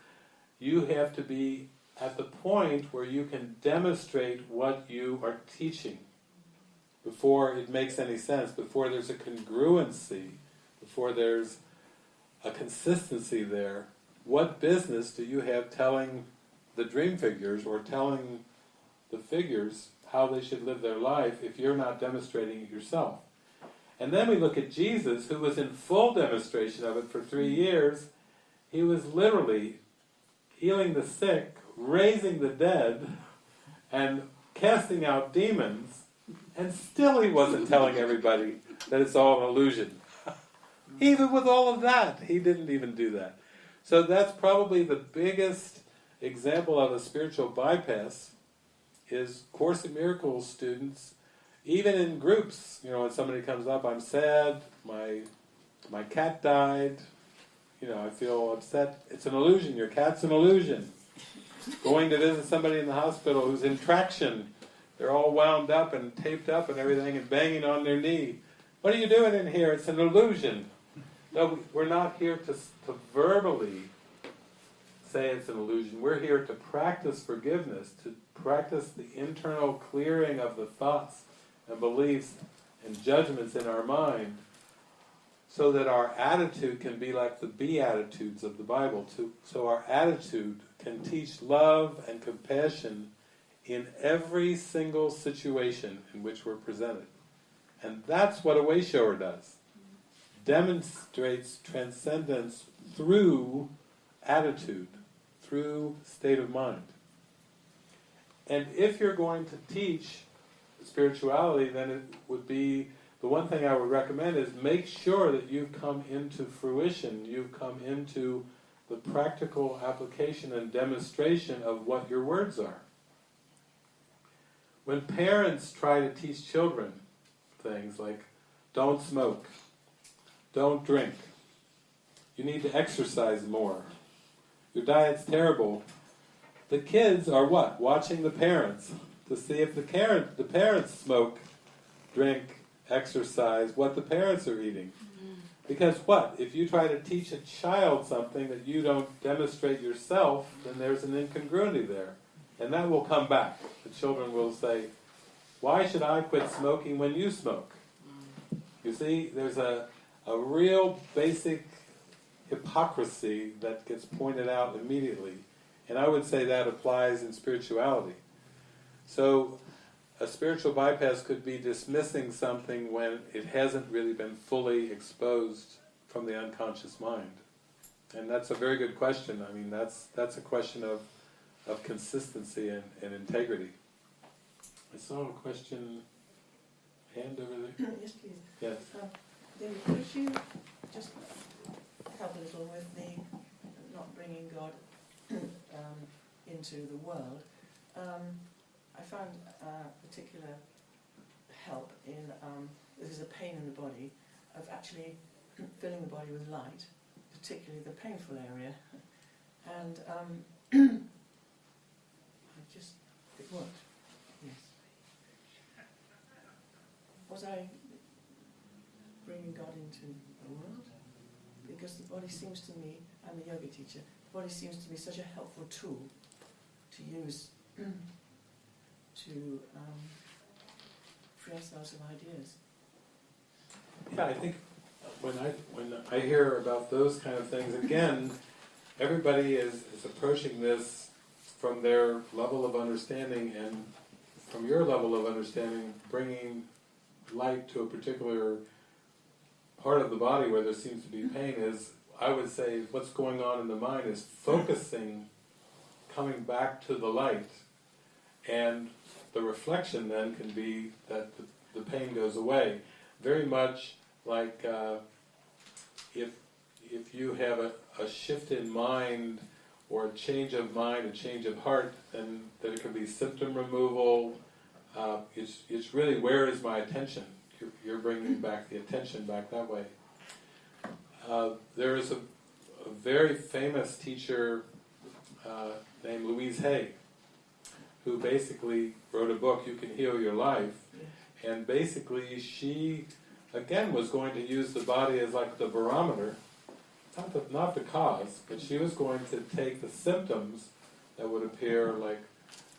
you have to be at the point where you can demonstrate what you are teaching before it makes any sense, before there's a congruency, before there's a consistency there, what business do you have telling the dream figures or telling the figures how they should live their life if you're not demonstrating it yourself? And then we look at Jesus, who was in full demonstration of it for three years. He was literally healing the sick, raising the dead, and casting out demons, and still he wasn't telling everybody that it's all an illusion. even with all of that, he didn't even do that. So that's probably the biggest example of a spiritual bypass is Course in Miracles students, even in groups, you know, when somebody comes up, I'm sad, my my cat died, you know, I feel upset. It's an illusion, your cat's an illusion going to visit somebody in the hospital who's in traction. They're all wound up and taped up and everything and banging on their knee. What are you doing in here? It's an illusion. No, we're not here to, to verbally say it's an illusion. We're here to practice forgiveness, to practice the internal clearing of the thoughts and beliefs and judgments in our mind so that our attitude can be like the Beatitudes of the Bible. To, so our attitude can teach love and compassion in every single situation in which we're presented. And that's what a way shower does. Demonstrates transcendence through attitude, through state of mind. And if you're going to teach spirituality, then it would be, the one thing I would recommend is make sure that you've come into fruition, you've come into the practical application and demonstration of what your words are. When parents try to teach children things like, don't smoke, don't drink, you need to exercise more, your diet's terrible, the kids are what? Watching the parents to see if the, parent, the parents smoke, drink, exercise, what the parents are eating. Because what? If you try to teach a child something that you don't demonstrate yourself, then there's an incongruity there. And that will come back. The children will say, why should I quit smoking when you smoke? You see, there's a, a real basic hypocrisy that gets pointed out immediately. And I would say that applies in spirituality. So a spiritual bypass could be dismissing something when it hasn't really been fully exposed from the unconscious mind. And that's a very good question. I mean, that's that's a question of, of consistency and, and integrity. I saw a question, hand over there. yes, please. Yes. Um, David, could you just help a little with the not bringing God um, into the world? Um, I found uh, particular help in um, is a pain in the body of actually filling the body with light, particularly the painful area, and um, I just it worked. Yes. Was I bringing God into the world? Because the body seems to me, I'm a yoga teacher, the body seems to be such a helpful tool to use to um, free ourselves of ideas. Yeah, I think when I when I hear about those kind of things, again, everybody is, is approaching this from their level of understanding and from your level of understanding, bringing light to a particular part of the body where there seems to be pain is, I would say, what's going on in the mind is focusing, coming back to the light, and the reflection then can be that the, the pain goes away. Very much like uh, if if you have a, a shift in mind or a change of mind, a change of heart, then it can be symptom removal. Uh, it's, it's really where is my attention? You're, you're bringing back the attention back that way. Uh, there is a, a very famous teacher uh, named Louise Hay, who basically wrote a book, You Can Heal Your Life, and basically she, again, was going to use the body as like the barometer, not the, not the cause, but she was going to take the symptoms that would appear like,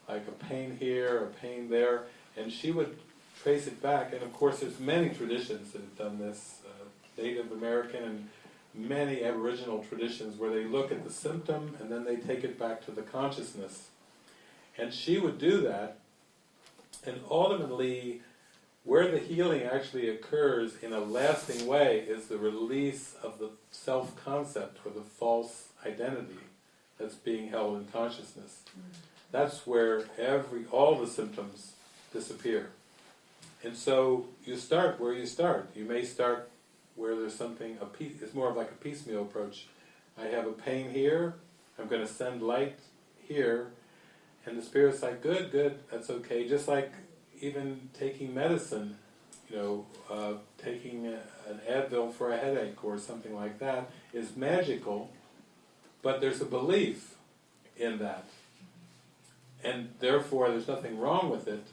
like a pain here, a pain there, and she would trace it back, and of course there's many traditions that have done this, uh, Native American and many Aboriginal traditions where they look at the symptom and then they take it back to the consciousness. And she would do that, and ultimately, where the healing actually occurs in a lasting way is the release of the self-concept or the false identity that's being held in consciousness. Mm. That's where every all the symptoms disappear. And so you start where you start. You may start where there's something, a piece, it's more of like a piecemeal approach. I have a pain here, I'm going to send light here, and the Spirit's like, good, good, that's okay. Just like even taking medicine, you know, uh, taking a, an Advil for a headache or something like that is magical, but there's a belief in that. And therefore there's nothing wrong with it.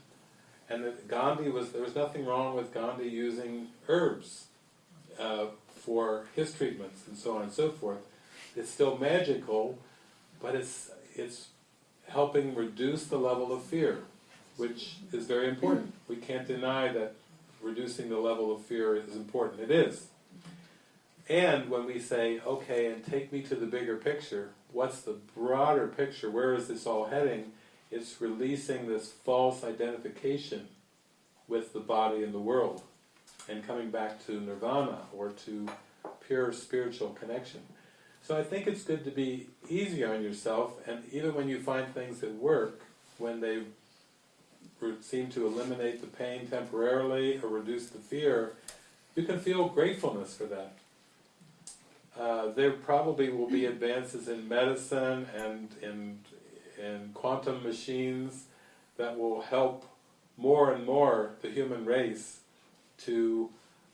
And Gandhi was, there was nothing wrong with Gandhi using herbs uh, for his treatments and so on and so forth. It's still magical, but it's it's helping reduce the level of fear, which is very important. We can't deny that reducing the level of fear is important. It is. And when we say, okay, and take me to the bigger picture, what's the broader picture? Where is this all heading? It's releasing this false identification with the body and the world and coming back to nirvana or to pure spiritual connection. So I think it's good to be easy on yourself, and even when you find things that work, when they seem to eliminate the pain temporarily or reduce the fear, you can feel gratefulness for that. Uh, there probably will be advances in medicine and in, in quantum machines that will help more and more the human race to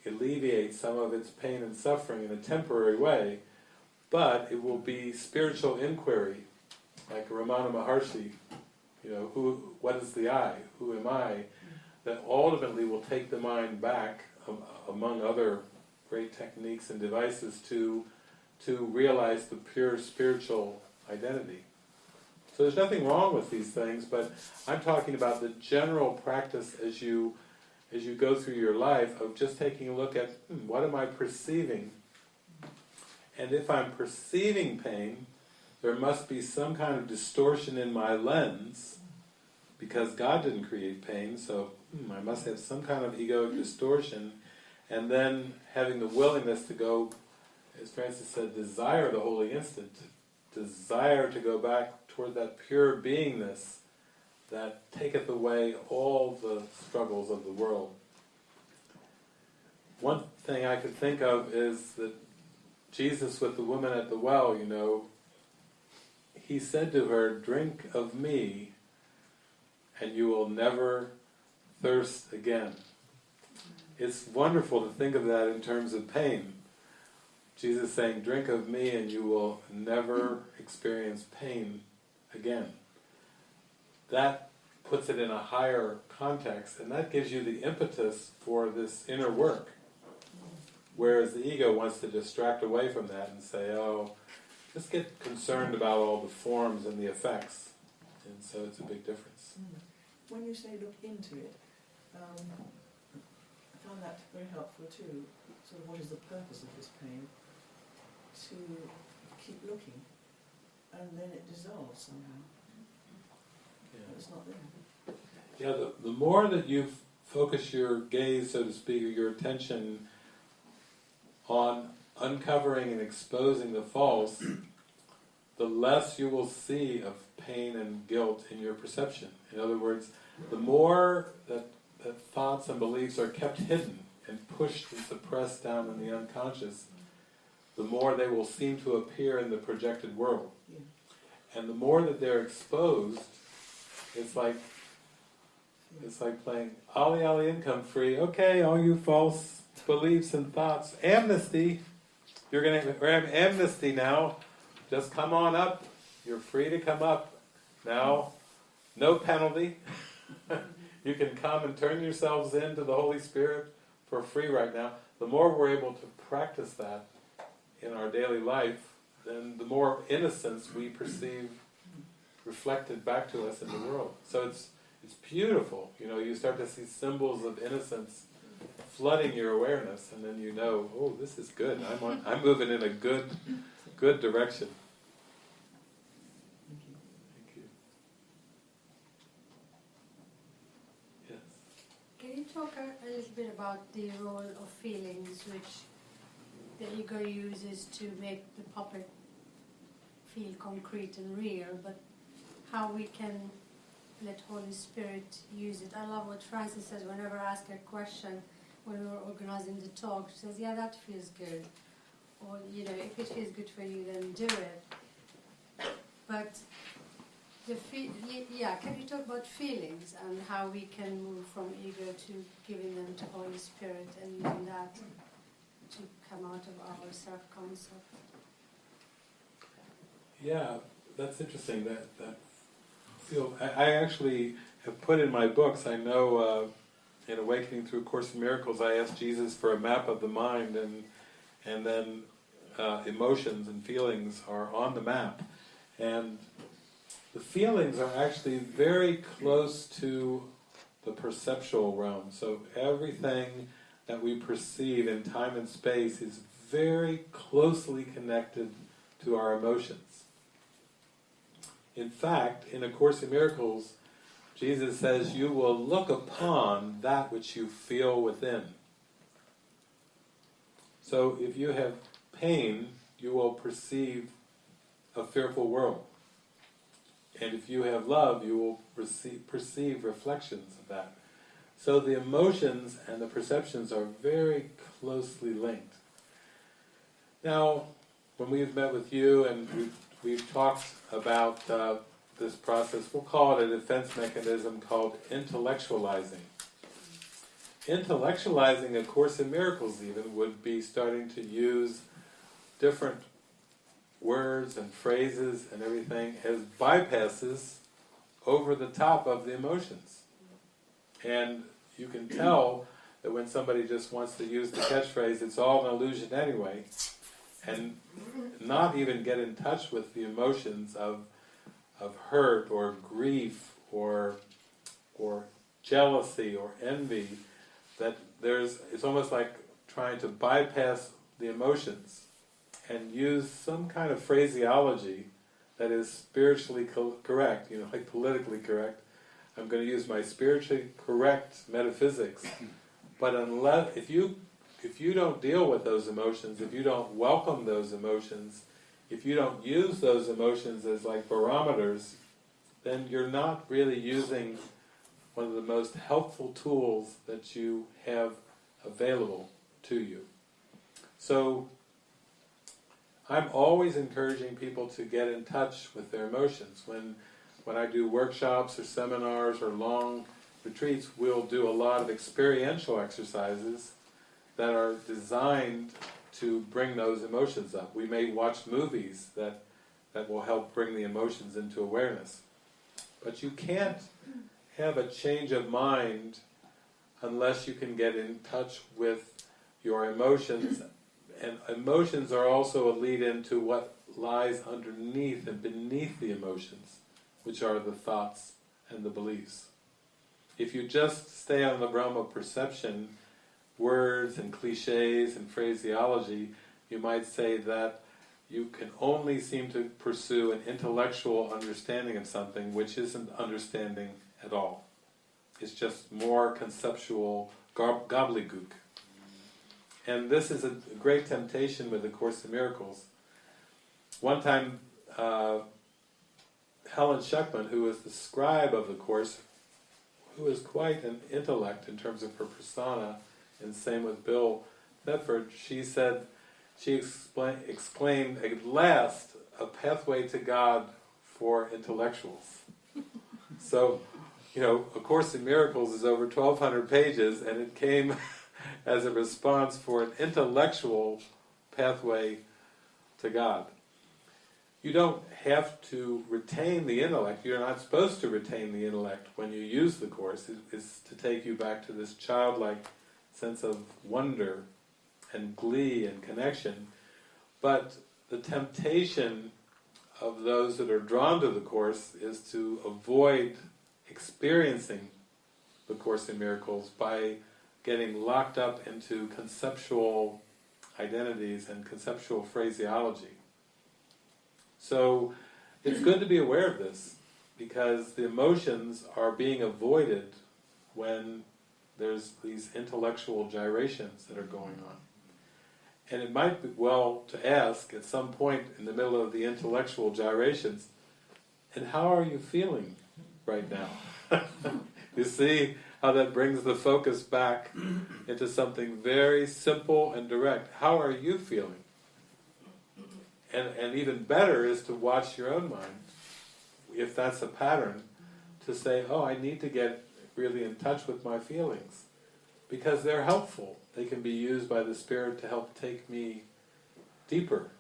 alleviate some of its pain and suffering in a temporary way, but it will be spiritual inquiry, like Ramana Maharshi, you know, who, what is the I, who am I, that ultimately will take the mind back, um, among other great techniques and devices, to, to realize the pure spiritual identity. So there's nothing wrong with these things, but I'm talking about the general practice as you as you go through your life of just taking a look at hmm, what am I perceiving, and if I'm perceiving pain, there must be some kind of distortion in my lens because God didn't create pain, so hmm, I must have some kind of egoic distortion, and then having the willingness to go, as Frances said, desire the holy instant, desire to go back toward that pure beingness that taketh away all the struggles of the world. One thing I could think of is that Jesus with the woman at the well, you know, he said to her, drink of me and you will never thirst again. It's wonderful to think of that in terms of pain. Jesus saying, drink of me and you will never experience pain again that puts it in a higher context, and that gives you the impetus for this inner work. Whereas the ego wants to distract away from that and say, oh, just get concerned about all the forms and the effects. And so it's a big difference. When you say look into it, um, I found that very helpful too. Sort of what is the purpose of this pain? To keep looking, and then it dissolves somehow. Yeah. It's not there. Yeah, the, the more that you focus your gaze, so to speak, or your attention on uncovering and exposing the false, the less you will see of pain and guilt in your perception. In other words, the more that, that thoughts and beliefs are kept hidden and pushed and suppressed down in the unconscious, the more they will seem to appear in the projected world. And the more that they're exposed, it's like it's like playing Ollie Ollie income free. Okay, all you false beliefs and thoughts, amnesty. You're going to have amnesty now. Just come on up. You're free to come up now. No penalty. you can come and turn yourselves in to the Holy Spirit for free right now. The more we're able to practice that in our daily life, then the more innocence we perceive reflected back to us in the world. So it's it's beautiful. You know, you start to see symbols of innocence flooding your awareness, and then you know, oh, this is good. I'm on, I'm moving in a good good direction. Thank you. Thank you. Yes. Can you talk a, a little bit about the role of feelings which the ego uses to make the puppet feel concrete and real, but how we can let Holy Spirit use it? I love what Frances says whenever I ask a question when we're organizing the talk. She says, yeah, that feels good. Or, you know, if it feels good for you, then do it. But the fe- yeah, can you talk about feelings and how we can move from ego to giving them to Holy Spirit and that to come out of our self-concept? Yeah, that's interesting. That that feel. I, I actually have put in my books. I know uh, in Awakening Through a Course in Miracles, I asked Jesus for a map of the mind, and and then uh, emotions and feelings are on the map. And the feelings are actually very close to the perceptual realm. So everything that we perceive in time and space is very closely connected to our emotions. In fact, in A Course in Miracles, Jesus says, you will look upon that which you feel within. So if you have pain, you will perceive a fearful world. And if you have love, you will perceive, perceive reflections of that. So the emotions and the perceptions are very closely linked. Now, when we've met with you and we've, we've talked about uh, this process, we'll call it a defense mechanism called intellectualizing. Intellectualizing A Course in Miracles even would be starting to use different words and phrases and everything as bypasses over the top of the emotions. And you can tell that when somebody just wants to use the catchphrase, it's all an illusion anyway, and not even get in touch with the emotions of, of hurt or grief or, or jealousy or envy, that there's, it's almost like trying to bypass the emotions and use some kind of phraseology that is spiritually co correct, you know, like politically correct. I'm going to use my spiritually correct metaphysics, but unless if you if you don't deal with those emotions, if you don't welcome those emotions, if you don't use those emotions as like barometers, then you're not really using one of the most helpful tools that you have available to you. So I'm always encouraging people to get in touch with their emotions. When, when I do workshops or seminars or long retreats, we'll do a lot of experiential exercises that are designed to bring those emotions up. We may watch movies that, that will help bring the emotions into awareness. But you can't have a change of mind unless you can get in touch with your emotions and emotions are also a lead-in to what lies underneath and beneath the emotions, which are the thoughts and the beliefs. If you just stay on the realm of perception, words and cliches and phraseology, you might say that you can only seem to pursue an intellectual understanding of something which isn't understanding at all. It's just more conceptual gobbledygook. And this is a great temptation with the Course in Miracles. One time, uh, Helen Schucman, who was the scribe of the Course, who is quite an intellect in terms of her persona, and same with Bill Thetford, she said, she exclaimed, at last, a pathway to God for intellectuals. so, you know, A Course in Miracles is over 1,200 pages, and it came as a response for an intellectual pathway to God. You don't have to retain the intellect, you're not supposed to retain the intellect when you use the Course, it is to take you back to this childlike sense of wonder and glee and connection, but the temptation of those that are drawn to the Course is to avoid experiencing the Course in Miracles by getting locked up into conceptual identities and conceptual phraseology. So it's good to be aware of this because the emotions are being avoided when there's these intellectual gyrations that are going on. And it might be well to ask at some point in the middle of the intellectual gyrations, and how are you feeling right now? you see, how that brings the focus back into something very simple and direct. How are you feeling? And, and even better is to watch your own mind, if that's a pattern, to say, oh, I need to get really in touch with my feelings. Because they're helpful. They can be used by the Spirit to help take me deeper.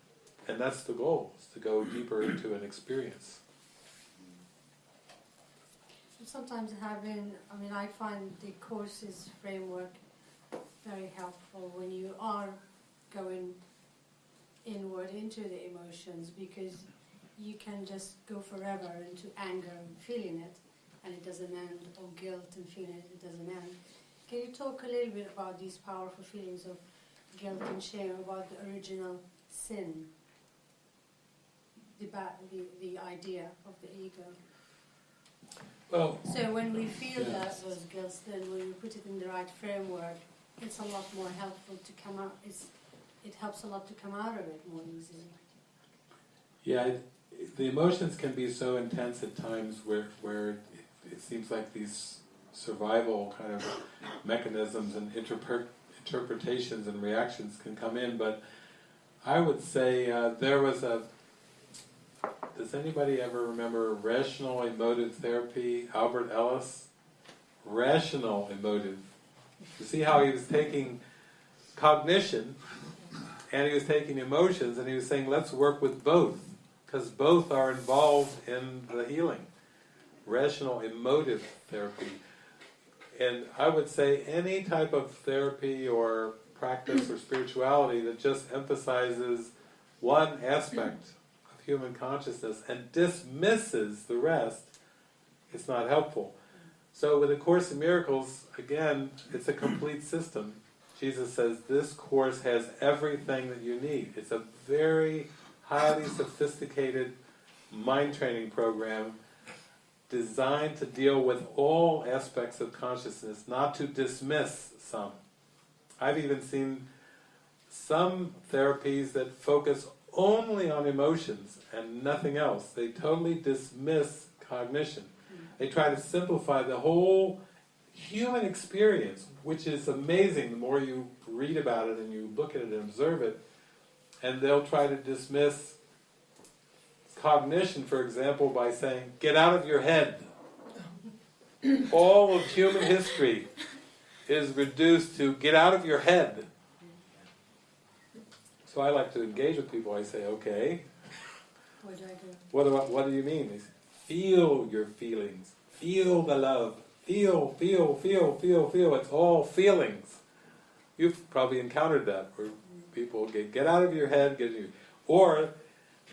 And that's the goal, is to go deeper into an experience. sometimes having, I mean, I find the courses framework very helpful when you are going inward into the emotions because you can just go forever into anger and feeling it, and it doesn't end, or guilt and feeling it, it doesn't end. Can you talk a little bit about these powerful feelings of guilt and shame, about the original sin, the, ba- the, the idea of the ego? Well, So when we feel that Yes. those guilts, then when we put it in the right framework, it's a lot more helpful to come out. It's, it helps a lot to come out of it more easily. Yeah, it, the emotions can be so intense at times where where it, seems like these survival kind of mechanisms and interpret, interpretations and reactions can come in. But I would say uh, there was a. Does anybody ever remember rational emotive therapy? Albert Ellis, rational emotive. You see how he was taking cognition and he was taking emotions and he was saying, let's work with both, because both are involved in the healing. Rational emotive therapy. And I would say any type of therapy or practice or spirituality that just emphasizes one aspect of human consciousness and dismisses the rest, it's not helpful. So with A Course in Miracles, again, it's a complete system. Jesus says this course has everything that you need. It's a very highly sophisticated mind training program designed to deal with all aspects of consciousness, not to dismiss some. I've even seen some therapies that focus only on emotions and nothing else. They totally dismiss cognition. They try to simplify the whole human experience, which is amazing the more you read about it and you look at it and observe it, and they'll try to dismiss cognition, for example, by saying, get out of your head. All of human history is reduced to get out of your head. So I like to engage with people. I say, okay, What do I do? what do, I, what do you mean? Feel your feelings. Feel the love. Feel, feel, feel, feel, feel. It's all feelings. You've probably encountered that where people get get out of your head, get you, or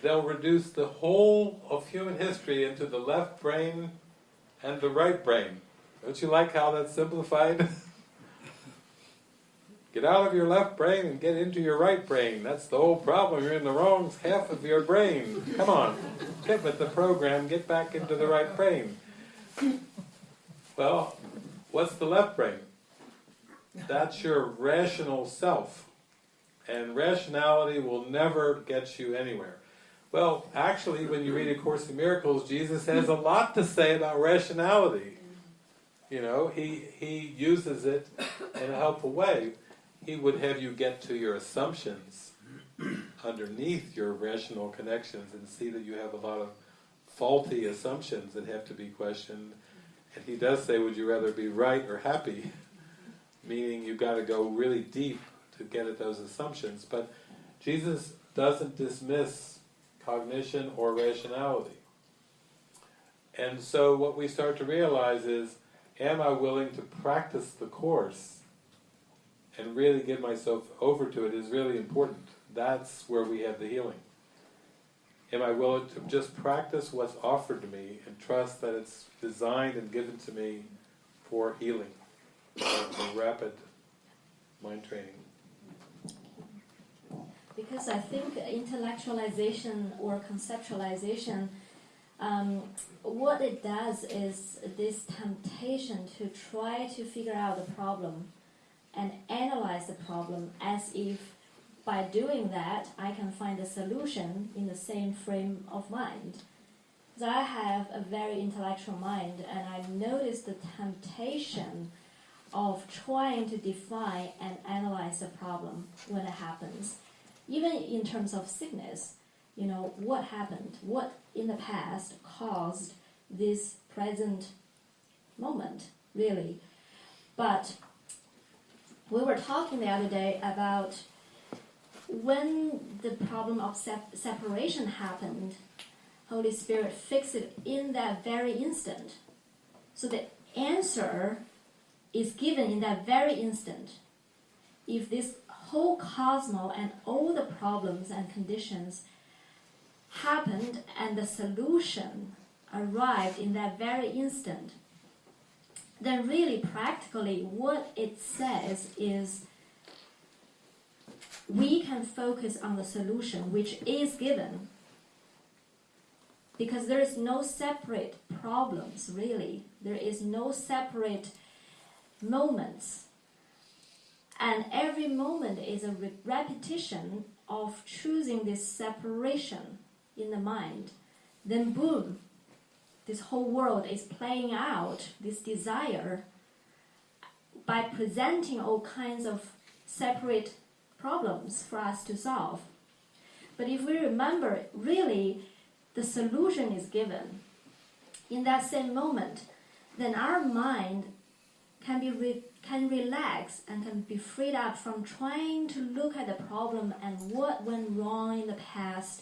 they'll reduce the whole of human history into the left brain and the right brain. Don't you like how that's simplified? get out of your left brain and get into your right brain. That's the whole problem. You're in the wrong half of your brain. Come on, with the program. Get back into the right brain. Well, what's the left brain? That's your rational self. And rationality will never get you anywhere. Well, actually, when you read A Course in Miracles, Jesus has a lot to say about rationality. You know, he, he uses it in a helpful way. He would have you get to your assumptions underneath your rational connections and see that you have a lot of faulty assumptions that have to be questioned. And he does say, would you rather be right or happy? Meaning you've got to go really deep to get at those assumptions. But Jesus doesn't dismiss cognition or rationality. And so what we start to realize is, am I willing to practice the Course and really give myself over to it is really important. That's where we have the healing. Am I willing to just practice what's offered to me and trust that it's designed and given to me for healing, for rapid mind training? Because I think intellectualization or conceptualization, um, what it does is this temptation to try to figure out the problem and analyze the problem as if by doing that I can find a solution in the same frame of mind. So I have a very intellectual mind and I notice the temptation of trying to define and analyze a problem when it happens even in terms of sickness, you know, what happened, what in the past caused this present moment, really. But we were talking the other day about when the problem of sep- separation happened, Holy Spirit fixed it in that very instant. So the answer is given in that very instant. If this whole cosmos and all the problems and conditions happened and the solution arrived in that very instant, then really practically what it says is we can focus on the solution which is given. Because there is no separate problems really. There is no separate moments and every moment is a re- repetition of choosing this separation in the mind then boom this whole world is playing out this desire by presenting all kinds of separate problems for us to solve. But if we remember, really, the solution is given in that same moment, then our mind can be can relax and can be freed up from trying to look at the problem and what went wrong in the past.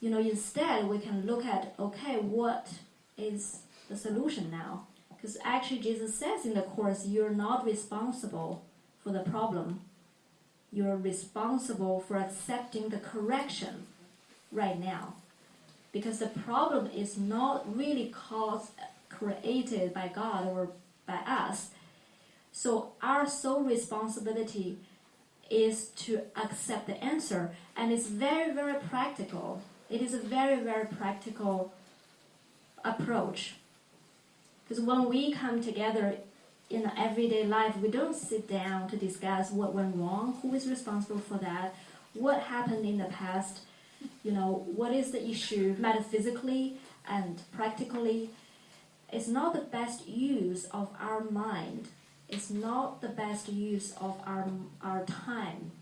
You know, instead we can look at okay, what is the solution now? Because actually, Jesus says in the course, you're not responsible for the problem you're responsible for accepting the correction right now. Because the problem is not really caused, created by God or by us. So our sole responsibility is to accept the answer. And it's very, very practical. It is a very, very practical approach. Because when we come together in everyday life, we don't sit down to discuss what went wrong, who is responsible for that, what happened in the past, you know, what is the issue metaphysically and practically. It's not the best use of our mind. It's not the best use of our, our time.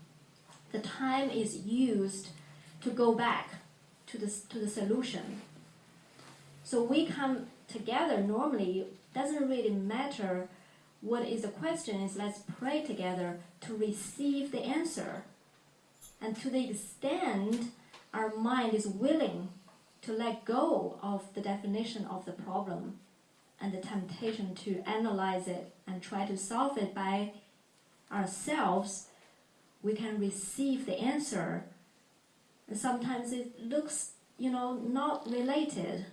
The time is used to go back to the, to the solution. So we come together normally, doesn't really matter what is the question is let's pray together to receive the answer. And to the extent our mind is willing to let go of the definition of the problem and the temptation to analyze it and try to solve it by ourselves, we can receive the answer. And sometimes it looks, you know, not related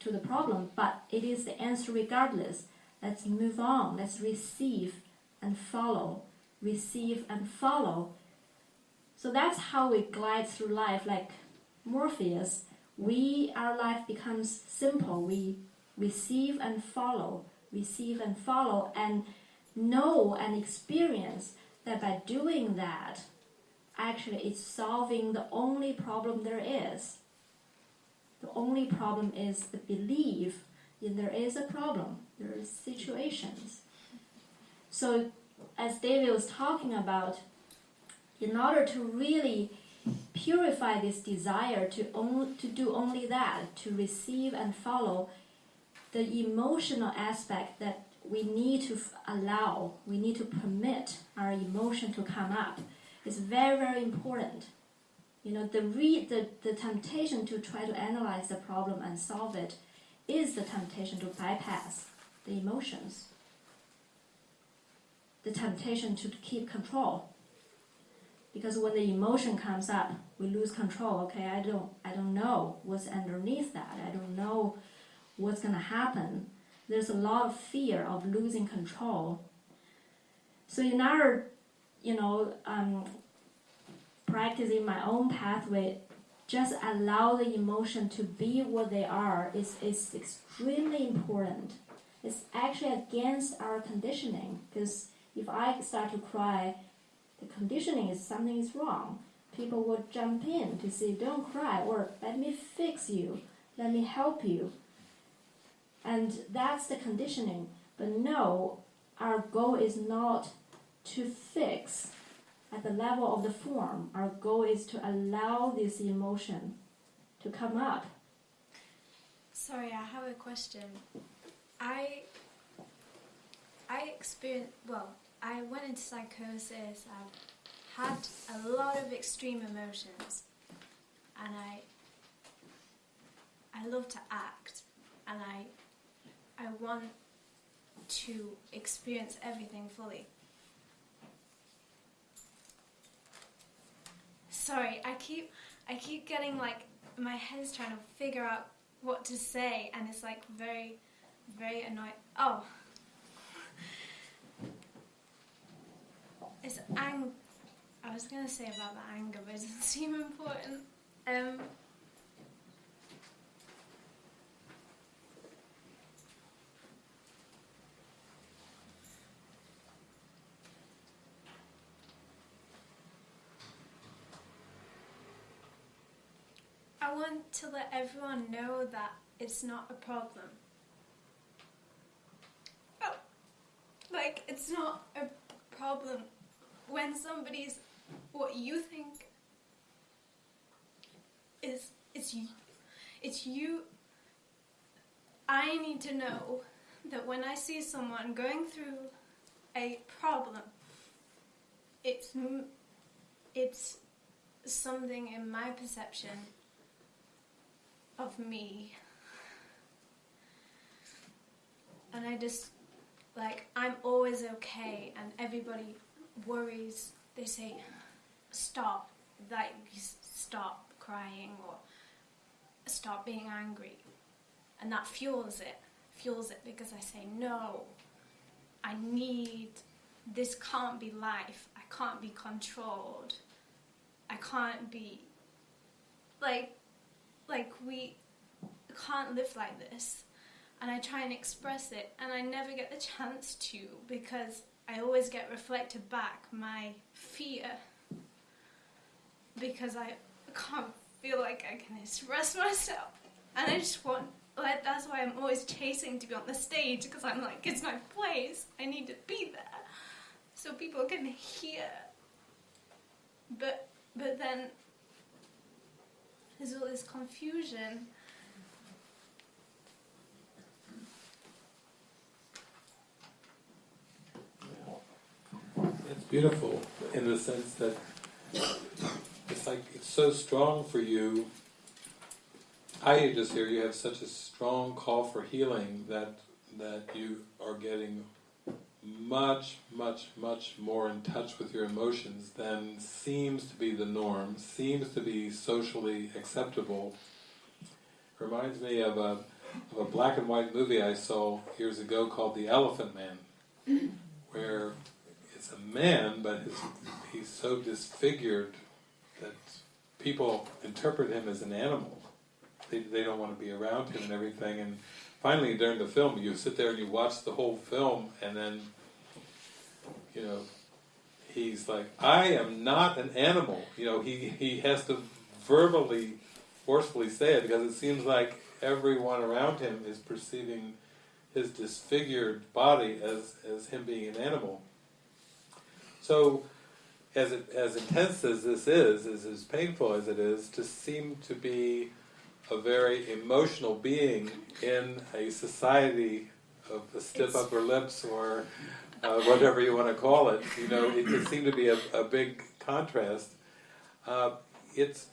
to the problem, but it is the answer regardless. Let's move on. Let's receive and follow. Receive and follow. So that's how we glide through life like Morpheus. We our life becomes simple. We receive and follow, receive and follow, and know and experience that by doing that, actually it's solving the only problem there is. The only problem is the belief in there is a problem, there are situations. So, as David was talking about, in order to really purify this desire to, only, to do only that, to receive and follow, the emotional aspect that we need to allow, we need to permit our emotion to come up is very, very important. You know, the, re- the, the temptation to try to analyze the problem and solve it is the temptation to bypass the emotions, the temptation to keep control. Because when the emotion comes up, we lose control. Okay, I don't, I don't know what's underneath that. I don't know what's going to happen. There's a lot of fear of losing control. So in our, you know, um, practicing my own pathway, just allow the emotion to be what they are is, is extremely important. It's actually against our conditioning because if I start to cry, the conditioning is something is wrong. People will jump in to say, don't cry, or let me fix you, let me help you. And that's the conditioning. But no, our goal is not to fix at the level of the form. Our goal is to allow this emotion to come up. Sorry, I have a question. I I experienced well, I went into psychosis. I've had a lot of extreme emotions, and I I love to act, and I I want to experience everything fully. Sorry, I keep I keep getting like my head's trying to figure out what to say, and it's like very, very annoying. Oh, it's ang. I was gonna say about the anger, but it doesn't seem important. Um. I want to let everyone know that it's not a problem. Oh, like it's not a problem when somebody's what you think is it's you, it's you. I need to know that when I see someone going through a problem, it's it's something in my perception of me. And I just, like, I'm always okay, and everybody worries. They say, stop, like, stop crying or stop being angry. And that fuels it, fuels it because I say, no, I need, this can't be life. I can't be controlled. I can't be, like, like we can't live like this. And i try and express it and i never get the chance to because i always get reflected back my fear. Because i can't feel like i can express myself. And i just want like that's why i'm always chasing to be on the stage because i'm like it's my place. I need to be there. So people can hear. But but then there's all this confusion. It's beautiful in the sense that it's like it's so strong for you. I just hear you have such a strong call for healing that that you are getting much, much, much more in touch with your emotions than seems to be the norm, seems to be socially acceptable. Reminds me of a of a black and white movie I saw years ago called The Elephant Man, where it's a man, but his, he's so disfigured that people interpret him as an animal. They, they don't want to be around him and everything. And finally, during the film, you sit there and you watch the whole film, and then, you know, he's like, I am not an animal. You know, he, he has to verbally, forcefully say it because it seems like everyone around him is perceiving his disfigured body as, as him being an animal. So, as it, as intense as this is, as, as painful as it is, to seem to be a very emotional being in a society of the stiff It's- upper lips or uh, whatever you want to call it, you know, it can seem to be a, a big contrast. Uh, it's,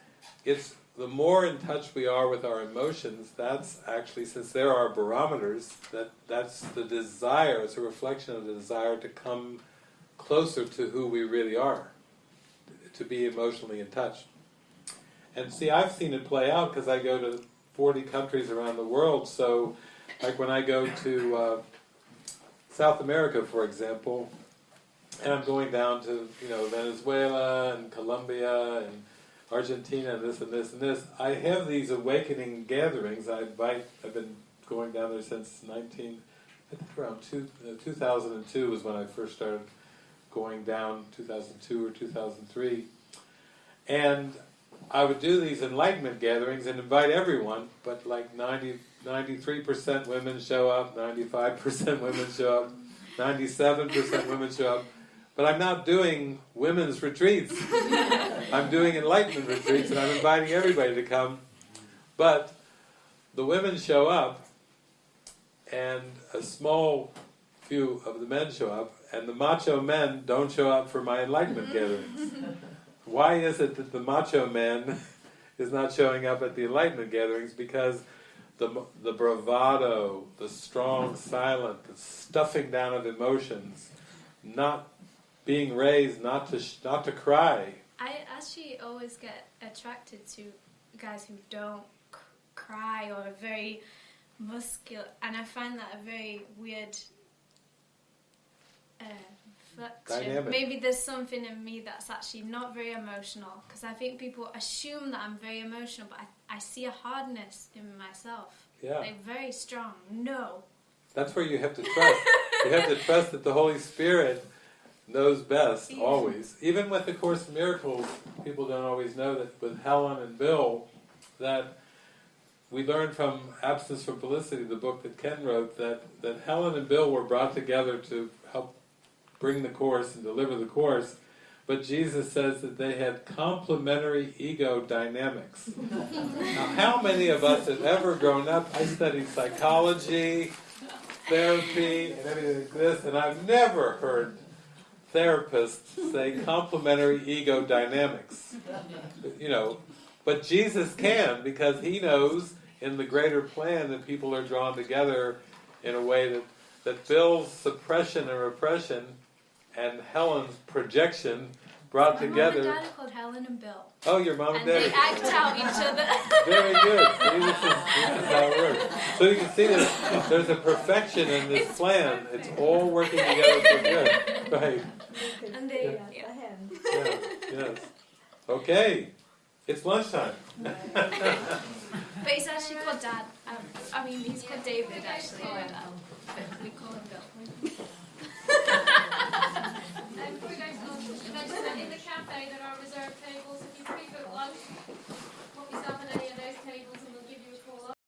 it's the more in touch we are with our emotions, that's actually, since there are barometers, that, that's the desire, it's a reflection of the desire to come closer to who we really are, to be emotionally in touch. And see, I've seen it play out because I go to 40 countries around the world, so like when I go to uh, South America, for example, and I'm going down to, you know, Venezuela and Colombia and Argentina and this and this and this, I have these awakening gatherings. I invite, I've been going down there since 19, I think around two, uh, 2002 was when I first started going down, 2002 or 2003. And I would do these enlightenment gatherings and invite everyone, but like 90, 93% women show up, 95% women show up, 97% women show up. But I'm not doing women's retreats. I'm doing enlightenment retreats and I'm inviting everybody to come. But the women show up and a small few of the men show up and the macho men don't show up for my enlightenment gatherings. Why is it that the macho man is not showing up at the enlightenment gatherings? Because the, the bravado, the strong silent, the stuffing down of emotions, not being raised not to not to cry I actually always get attracted to guys who don't cry or are very muscular, and I find that a very weird uh, Dynamic. Maybe there's something in me that's actually not very emotional because I think people assume that I'm very emotional, but I, I see a hardness in myself. Yeah. Like very strong. No. That's where you have to trust. you have to trust that the Holy Spirit knows best Yeah. always. Even with the Course in Miracles, people don't always know that with Helen and Bill, that we learned from Absence from Felicity, the book that Ken wrote, that, that Helen and Bill were brought together to help bring the Course and deliver the Course, but Jesus says that they had complementary ego dynamics. now, how many of us have ever grown up? I studied psychology, therapy, and everything like this, and I've never heard therapists say complementary ego dynamics. You know, but Jesus can because he knows in the greater plan that people are drawn together in a way that, that Bill's suppression and repression and Helen's projection brought My mom and together. dad are called Helen and Bill, Oh, your mom and and they dad. act out each other. Very good. See, this is, this is how it works. So you can see there's, there's a perfection in this It's plan. perfect. It's all working together for good. Right. and they, Yes, yeah. a. Yeah, yes. Okay. It's lunchtime. But he's actually called Dad. Um, I mean, he's called David actually, but um, we call him Bill. In the cafe there are reserved tables. If you pre-book lunch, put yourself in a